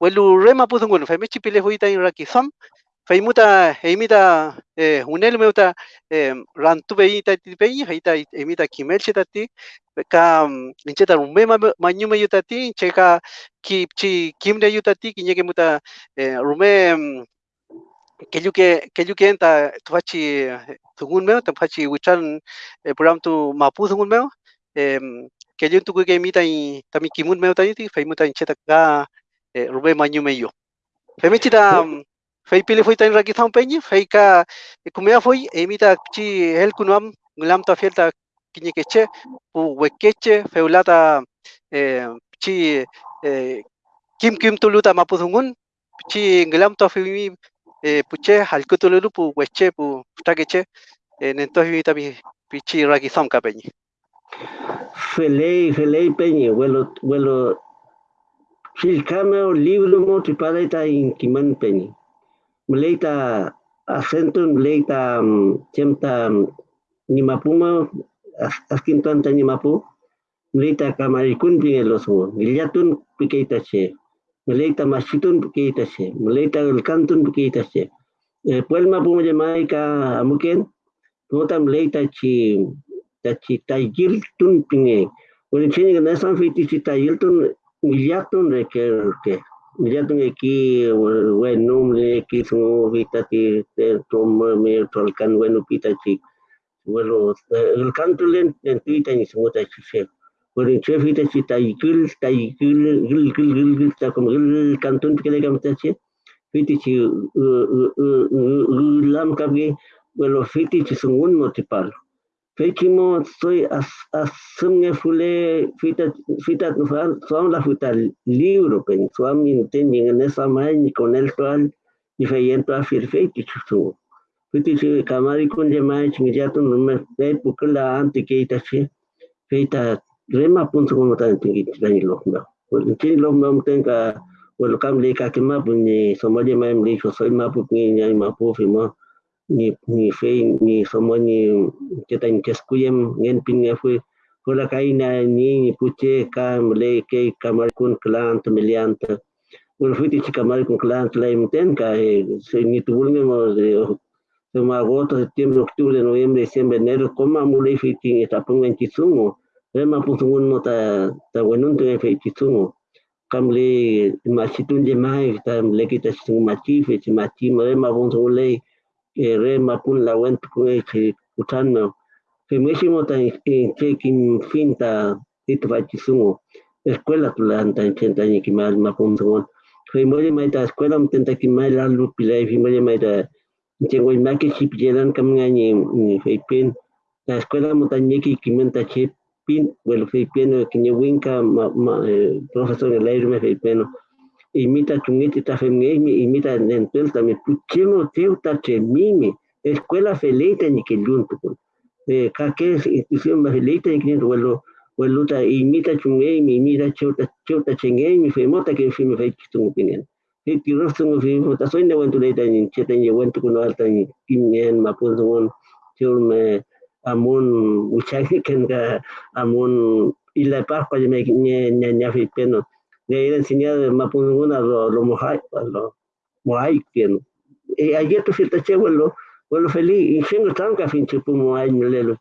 walu rema puzungun fai mechi pile huita in faimuta emita eh, unel meuta eh, rantu bei ta ti bei haita emita kimel cheta ti ka incheta rume manyu me yuta ti cheka ki chi kimne yuta ti kinyeke muta eh, que yo que enta tuachi tugun meo tuachi wichan eh, program tu mapu tugun meo eh, yo tu que emita y también kimun meo ta ti faimuta incheta ka eh, rume manyu me yo Femichita fei pili foi tan raki thang penyi fei ka kumea foi emita chi hel kunam ngulam ta fielta kinye keche pu wekeche feulata eh, chi eh, kim kim tuluta mapuzungun chi ngulam ta fi eh, puche halkutululu pu weche pu takeche eh, nento fi tabi pichi raki thang ka penyi Felei, felei penyi, welo, welo, Silkame o libro mo tripareta in kiman penyi. Meleita acento, meleita chemta nimapuma, askin tanta nimapu, meleita kamarikun pinge los mo, milyatun pikeita che, meleita machitun pikeita che, meleita el cantun pikeita che. Puelma puma llamai ka amuken, pota meleita chi, chi taigil tun pinge. Bueno, chini que no es tan fiti si taigil tun milyatun de que que milyatun aquí bueno le que su vita ti toma me tolkan bueno pita chi bueno el canto len en pita ni su mota chi che bueno che vita chi tai kil tai kil gil gil gil gil ta como gil cantun que le gamta chi vita chi lam kabi bueno vita chi sungun Fekimo soy asumne fule fita fita son la futa libro pen suam intending en esa maña con el cual diferente a firfeiti chusu fiti si kamari con de mai chingiato no me pe pukla ante que ita chi feita rema punto como tan tingi tani lo no. Pues tingi lo no tenga well kam le ka kema bunyi somaje mai mli soy ma pukni nyai ma pu fimo ni ni fe ni somo ni kita ni keskuyem ngen pin nge fue kola kaina ni ni puche kam le ke kamar kun klant miliant un fuiti chi kamar kun klant la imten ka se ni mo de de agosto septiembre octubre noviembre diciembre enero koma mule fiti ni tapung en chisumo rema pusungun mo ta ta wenun te fe chisumo kam le machitun je mai ta le kita chisumo machi fe machi rema pusungun le re mapun la went ku e utan no. Fe mesimo ta en che kin finta itu va chisumo escuela tu la anta chenta ni ki mal mapun songon fe moye mai ta escuela mtenta ki mai la lu pilai fe moye mai ta che ngoi ma ke chip jelan kam ngani ni fe pen la escuela mota ni ki ki menta che pin well fe pen ki ni winka profesor el aire me fe pen imita chungiti ta femgemi imita nentel ta mi puchemo teu ta chemimi escuela feleita ni que junto con eh ka que institución más feleita ni que vuelo vuelo ta imita chungemi imita chota chota chengemi femota que fimi fe kitung opinion e tiro sung fi ta soy ne wentu leita ni wentu con alta ni kimien mapun songon chur me amun uchagi ken ga amun ila pa pa me nya nya fi peno le ir enseñado mapunguna lo lo mojai lo mojai que e ayer tu filta che wello wello feli in shingo tanka fin che pu mojai lelo.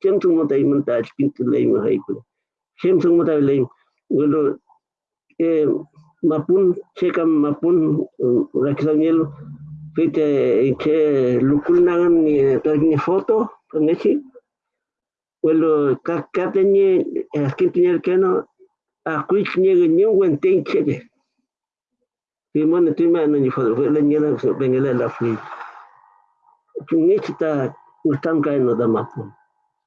Kem tu mota imanta pintu le mojai ko kem tu mota le wello e mapun che kam mapun rakisangelo fite che lukul nangan ni tagni foto ngechi wello kakatenye askin tinyel keno a kuich nye nye wen ting cheke fi mon tu ma no ni fo le nye la so bengele la fi tu nye chita utam kai no da mapu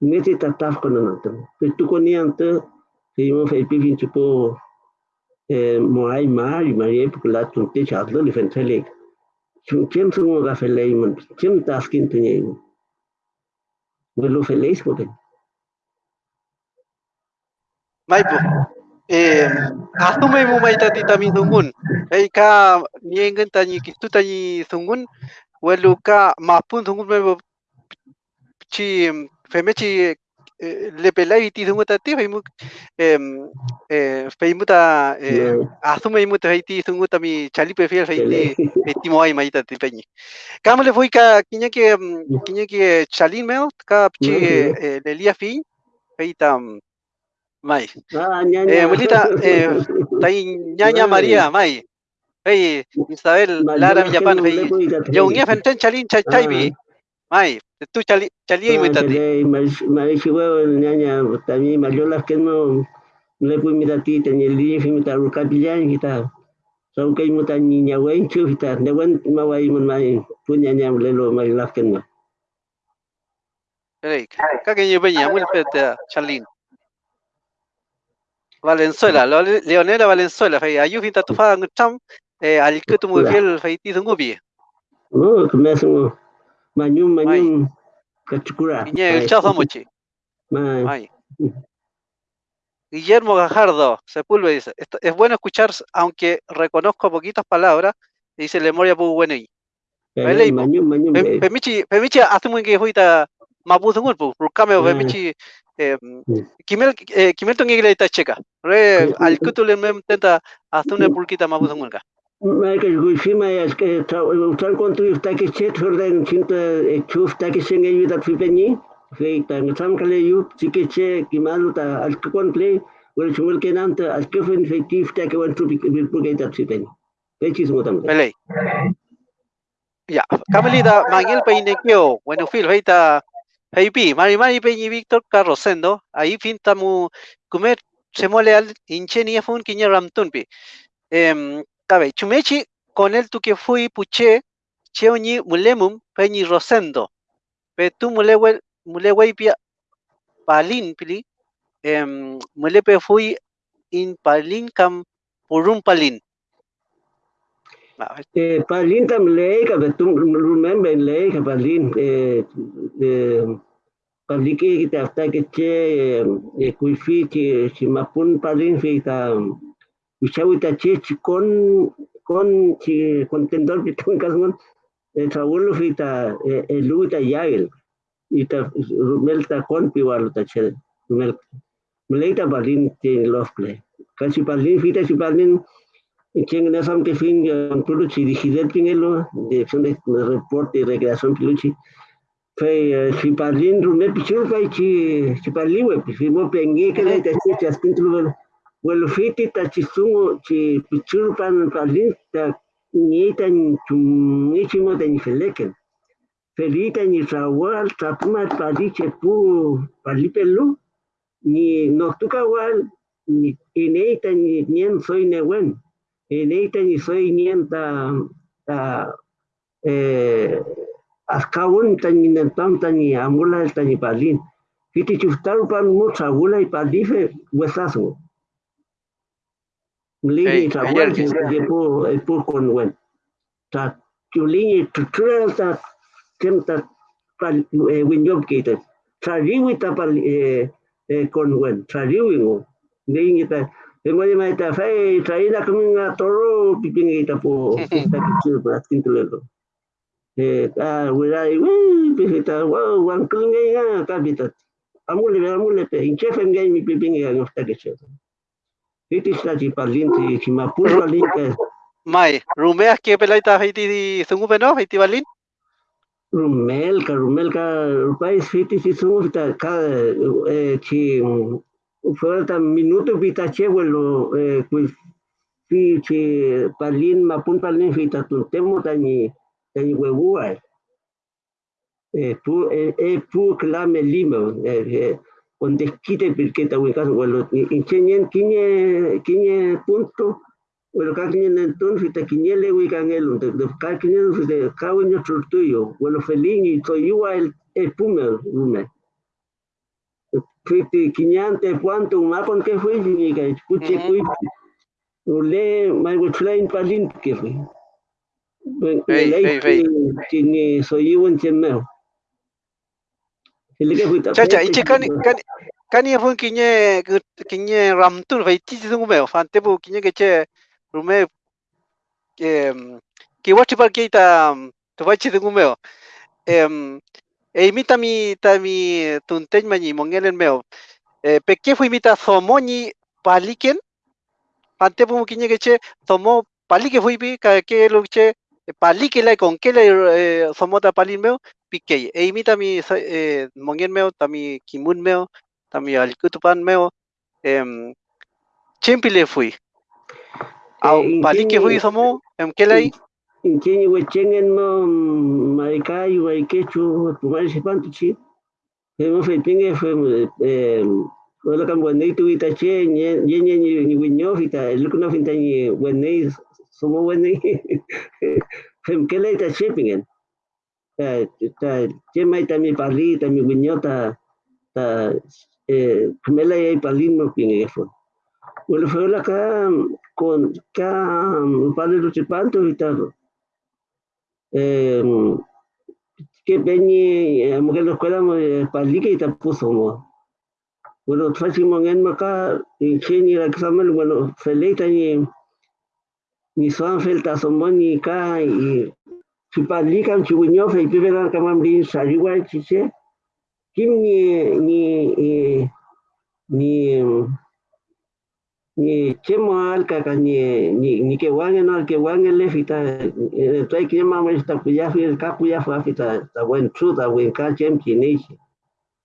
Nesse tataf kono nanto. Tu koniante, se mo fai pivin tipo moai mari mari porque lá tu te chadlo le fentele. Chim sungo ga felei mon, chim taskin tenye. Welo feliz porque. Maipo. Eh, asume mo mai tati tami sungun. Ei ka niengen tani kitu tani sungun. Welu ka mapun sungun me chi femechi le pelai ti sungu tati feimu em eh feimu ta asume mu ta ti sungu tami chali prefier feiti ti moai mai tati peñi. Kama le foi ka kinya que kinya que chalin meo ka chi le lia fin feita mai. Ah, Eh, ñaña. abuelita, eh, tai ñaña María, mai. Hey, Isabel, Lara Villapan, hey. Yo un fenten chalin chay chaybi. Mai, tu chali chali Ah, imitati. tele, mas- marichi huevo, ñaña, también mayolas que no le puedo mirar a ti, tenía el día que me está rucapillán, y está. Son que me está niña, güey, chu, y está. De buen, me voy a ir, mai, pues ñaña, le lo las que no. Hey, ka que yo veña muy pete chalin. Valenzuela, Leonela Valenzuela, hey, ayu finta tu fa ngcham, eh, al que tu muy fiel feiti sungubi. No, que me hacen mañum, mañum, cachukura. Iñe el chazo mochi. Mai, Ay. Guillermo Gajardo, Sepúlveda dice, "Esto- es bueno escuchar, aunque reconozco poquitas palabras, dice Lemoria mañum, mañum, eh, Pemichi, pemichi hace muy que fuita mapuzungul, pu, rukame o Ah. pemichi, eh, Mm. Kimel, eh, kimel ngigla ita checa. Re, Mm, al mm, tenta una pulquita mai que guishima es que usar contra está que chet jordan cinta chuf está que sen ayuda a fipeñi fe tan sam kale yu chike che kimalu ta al que chumel que nanta al que está también. Pelei. Ya, Camelita, Manuel Peinequeo, bueno, Phil, feita, heipi, Mari Mari Peñi Víctor Carrosendo, ahí finta mu, comer, se mole al incheni afun kinya ramtunpi. Em, cabe, chumechi, con él tu que fui puche, cheoñi mulemum, Peñi Rosendo, pe tu mulewe, mulewe pia, palin pili, em, mulepe fui in palin cam purum palin. Eh, Palin tam lei ka betum remember lei ka Palin eh eh Palin ke kita afta ke che eh kuifi che si mapun Palin fi ta Usawi ta che con con chi contendor que tun kasman eh trawulu fi ta eh lu ta yael ita rumel ta con piwalo ta che rumel. Mulai ta Palin love play. Kasi Palin fi ta si Palin no sabe que fin Piluchi Pinelo, dirección de reporte y recreación Piluchi. Fue si parlin rume pichur fue chi si parli we si mo pengi que le te chi aspin tu lo well fiti ta chi sungo chi pichur pan parlin ta ni ta ni chi mo ta ni feleken. Felita ni rawal tapuma parli che pu parli pelu ni noctuca wal ni ineita ni nien soy newen en esta ni soy nienta ta eh askawun tani nentam tani amula tani palin kiti chuftaru pan mucha agula y palife huesazo tawal ayer de po po con wen ta chulini ta kemta pal trariwi ta pal eh con wen trariwi ngo ngi ta Tengo de maita fe, traída como un toro, pipinguita po, esta que chido para tintulerlo. Eh, ah, wira, uy, pipita, wow, wan kunga ya, kapita. Amule, amule, pe, inchefe ngai mi pipinga ya, esta que chido. Iti sta chi parlinti, chi ma pur parlinti, Mai, rumeas que pelaita feiti sungupe no, feiti balin? rumelka, rumelka, rupais fiti si sumufta, ka, eh, falta minuto vita chewelo eh pues fi chi palin mapun palin vita tuntemo tani tani huevua eh pu eh pu clame lima eh donde quite porque ta huecas huelo ingenien kiñe kiñe punto bueno ka kiñe enton fita kiñe le huecan el de ka kiñe de ka hueño tuyo bueno felin y soy igual el pume lume Fiti kiñante cuánto mapon que fue ni que escuche fue le mai wutlain palin que fue Hey, hey, hey. ni soy un chemeo Chacha, ichi kani kani kani fue kiñe kiñe ramtur fai ti tu meo fante bu kiñe que che rume que que wachi par que ta tu wachi tu meo em e imita mi ta mi tunteñ mañi mongelen meo. Eh, peque fue imita somoni paliken ante bu kiñe que che somo palike fue bi ka que lo che palike la con que eh, somota palin meo pique e imita mi eh, mongen meo tami kimun meo tami alkutupan meo em chimpile fui. Au palike fui somo em que lei Inchini wechengen mo maikai waikechu pumari sipantu chi. Hemos fepinge fue eh wala kam wanei tu ita che nye nye nye ni winyo fita lukuna finta ni somo. Ta ta che mai ta mi parli mi ta ta eh ye parli pinge fue. Wala fue la ka con ka padre lo chipanto ita eh, que peñi mujer lo escuela palike ita puso mo bueno trachi mongen maka y cheni la examen bueno felita ni ni soan felta somon ni ka y si palika chi winyo fe pibela kamam din sariwa chiche kim ni ni ni ni chemo alka ka ni ni ni que wangen no que wangen le fita tai que mama esta kuya fi el kapu ya fa fita ta buen ta buen ka chem chini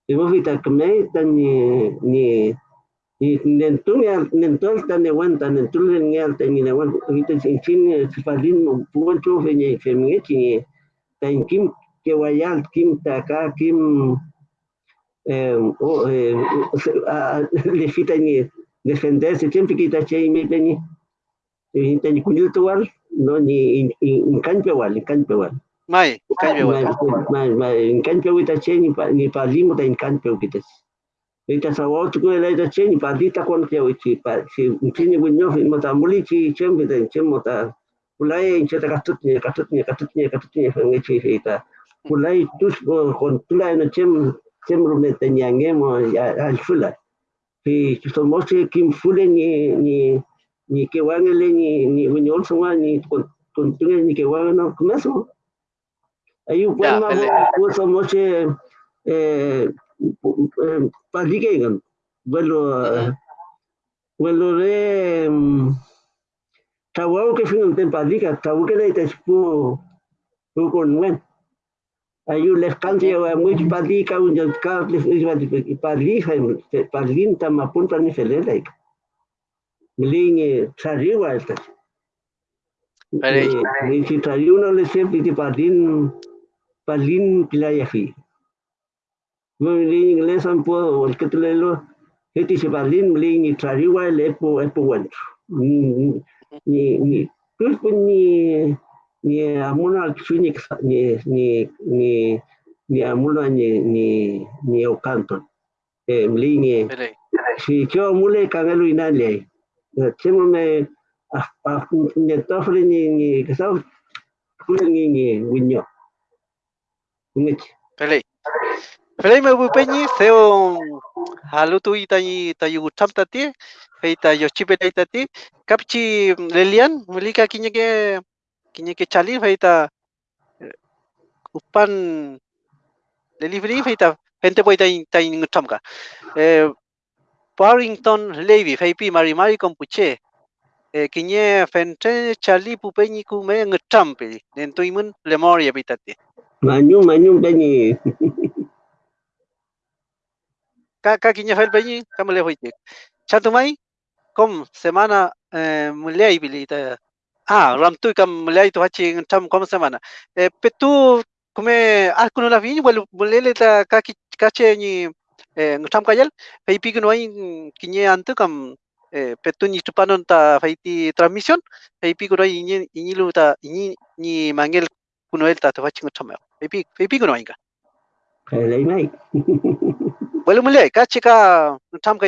y mo fita que me ta ni ni ni nentu ni nentu ta ne wan ta nentu le ni alta ni ne wan fita sin chin si palin mo buen fe ni fe mi chi ta in kim que wayal kim ta ka kim eh o le fita ni defenderse siempre que está che me teni y teni kunil tuwal no ni in canpe wal in canpe wal mai canpe wal mai mai in canpe wita che ni pa ni pa limo ta in canpe wita ita sa wa tu la ita che ni pa dita kon ke wichi pa si chini gunyo fi mata muli chi chembe ta chemo ta ulai in cheta katut ni katut ni katut ni katut ni fa ngechi ita ulai tus kon tulai no chem chem rume tenyangemo al fulai thì somos kim fule ni ni ni que wangele ni ni winyol suma ni con tunge ni que wangano kumeso ayu pues ma pues somos eh padigen bueno bueno de tawo que fin un padiga tawo que le te con buen ayu les cambio a muy padika un ya ka les padija padlinta ma punta ni felela mlingi tsariwa esta ni si tsariwa no le se piti padlin padlin pilaya fi mlingi inglés an puedo el que te lo heti se padlin mlingi tsariwa le po epo bueno ni ni pues ni ni amuna chuni ni ni ni ni amuna ni ni ni okanton eh mlingi si yo mule kangelu inale chemo me a ni tofle ni ni kasa kule ni ni winyo ngich Pele. Pele me bupeñi seo halutu itayi tayu tati feita yochipe tati kapchi lelian mulika kinyeke kinyeke chali feita upan delivery feita gente puede ta in chamka eh Parrington Levy feipi mari mari kompuche eh kinye fente chali pupeñi kume ngchampe nentuimun lemoria pitati manyu manyu peñi. Ka kinya fel peñi kamale hoite chatumai kom semana eh bilita ah ramtu kam mulai hachi tam kom semana eh petu kume akuno la vini wal mulele ta ka kache ni eh ngtam kayal feipi kuno ai kinye antu kam eh petu ni tupanon ta feiti transmisión feipi kuno ai ni ni lu ta ni ni mangel kuno el ta to hachi ngtam feipi feipi kuno ai ka Hey, Bueno, mulai, ka chika tam ka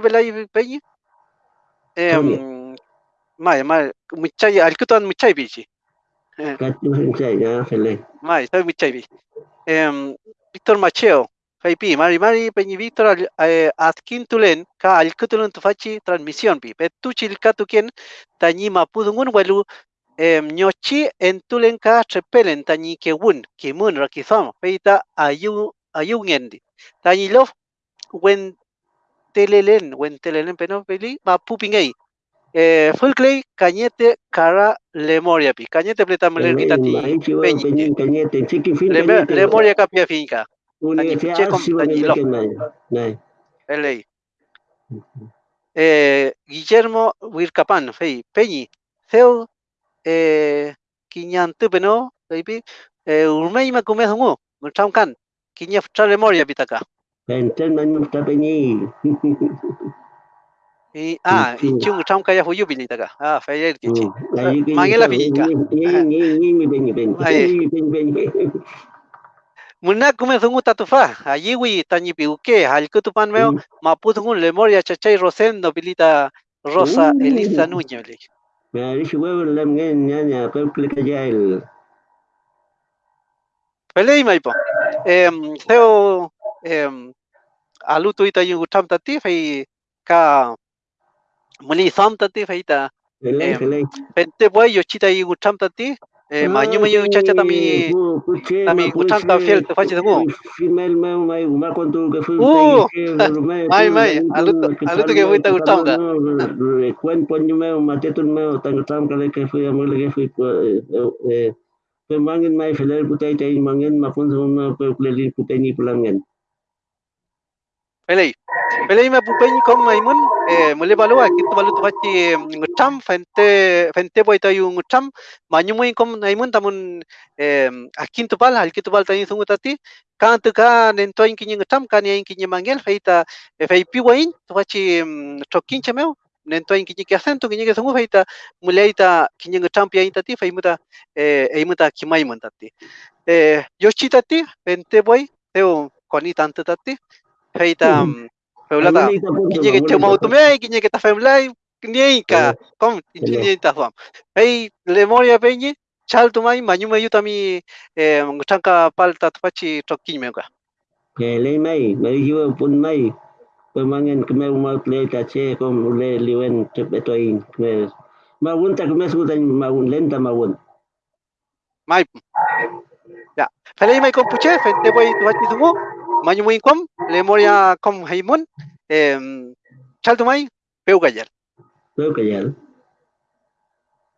belai peñi. Em, mai mai muchai alkutan muchai bichi. Katu Hensai, ya, Fele. Mai, soy muchai bi. Em, Víctor Macheo, Faipi, Mari Mari, Peñi Víctor, al- eh, Atkintulen, ka alkutulen tufachi transmisión bi. Betu chilka tuken, tañi mapudungun walu, em, nyochi entulen ka trepelen, tañi ke wun, ke mun rakizam, feita ayu, ayu ngendi. Tañi lof, wen telelen, wen telelen peno peli, mapupingei. Eh, Fulclay, Cañete, Cara, Lemoria, pi. Cañete pleta muler kita ti. Ahí chivo, Peñi. Cañete, Chiqui Fin, Leme- Cañete. Lemoria kapia finca. Universidad. LA. Eh, Guillermo Wircapan, fei, Peñi, Ceu, eh, Quiñantu, peno, baby, eh, Urmei makume hungu, mutam kan, Quiña fra Lemoria pitaka. Enten, Manu, está Peñi. Y, ah, y Ujú. chung tam kaya huyu pilitaka. Ah, fei el kichi. Mangela está, finca. Ñi, Ñi, Ñi, mi Peñi, Peñi. Ahí. Peñi, Peñi, Peñi. Muna kume thungu tatufa, allí wi tañi piuke, al kutupan meo, Mm. mapu thungu lemoria chachay rosendo Mm. Me. Em, em, muli sam tati fai ta el Em, el pente yo chita eh, manyu chacha utanta fiel te thungu. Female mau mai uma contu que Uh, aluto que eh pe mai feler tai sama pe kulelin putai ni pulangan. Pelei. Pelei me pupeñ kom maimun eh, mule balua kitu balu tu fachi ngutam fente fente boy ta yung ngutam manyu muy kom naimun tamun eh, akin tu pal hal kitu pal tani sungu tati. Kan tu ka nento in kinyi ngutam kan yang kinyi mangel feita eh, fei piwain tu fachi tokin chemeu nento in kinyi ke acento kinyi ke sungu feita mule ita kinyi ngutam pia tati fei muta eh, ei muta kimai mun tati. Eh, yoshi tati fente boy teo koni tanto tati feita Mhm. Peulata, kiñe que chamo tume, kiñe que ta femlai, kiñe ka, kom, kiñe ta fam. Pei lemoria peñi, chal tumai, mañu mayu tami, eh, ngutangka palta tupachi tokin meuka. Que le mai, me dijo pun mai. Pe mangin que me mau le ta che com le liwen te betoin. Me Mawun tak me sudan mawun lenta mawun. Mai. Ya, pelei mai kom puche, fente boy tupachi tumu, mañu muy kom, lemoria kom heimun, eh, chal tumai, peu gayal. Creo que ya.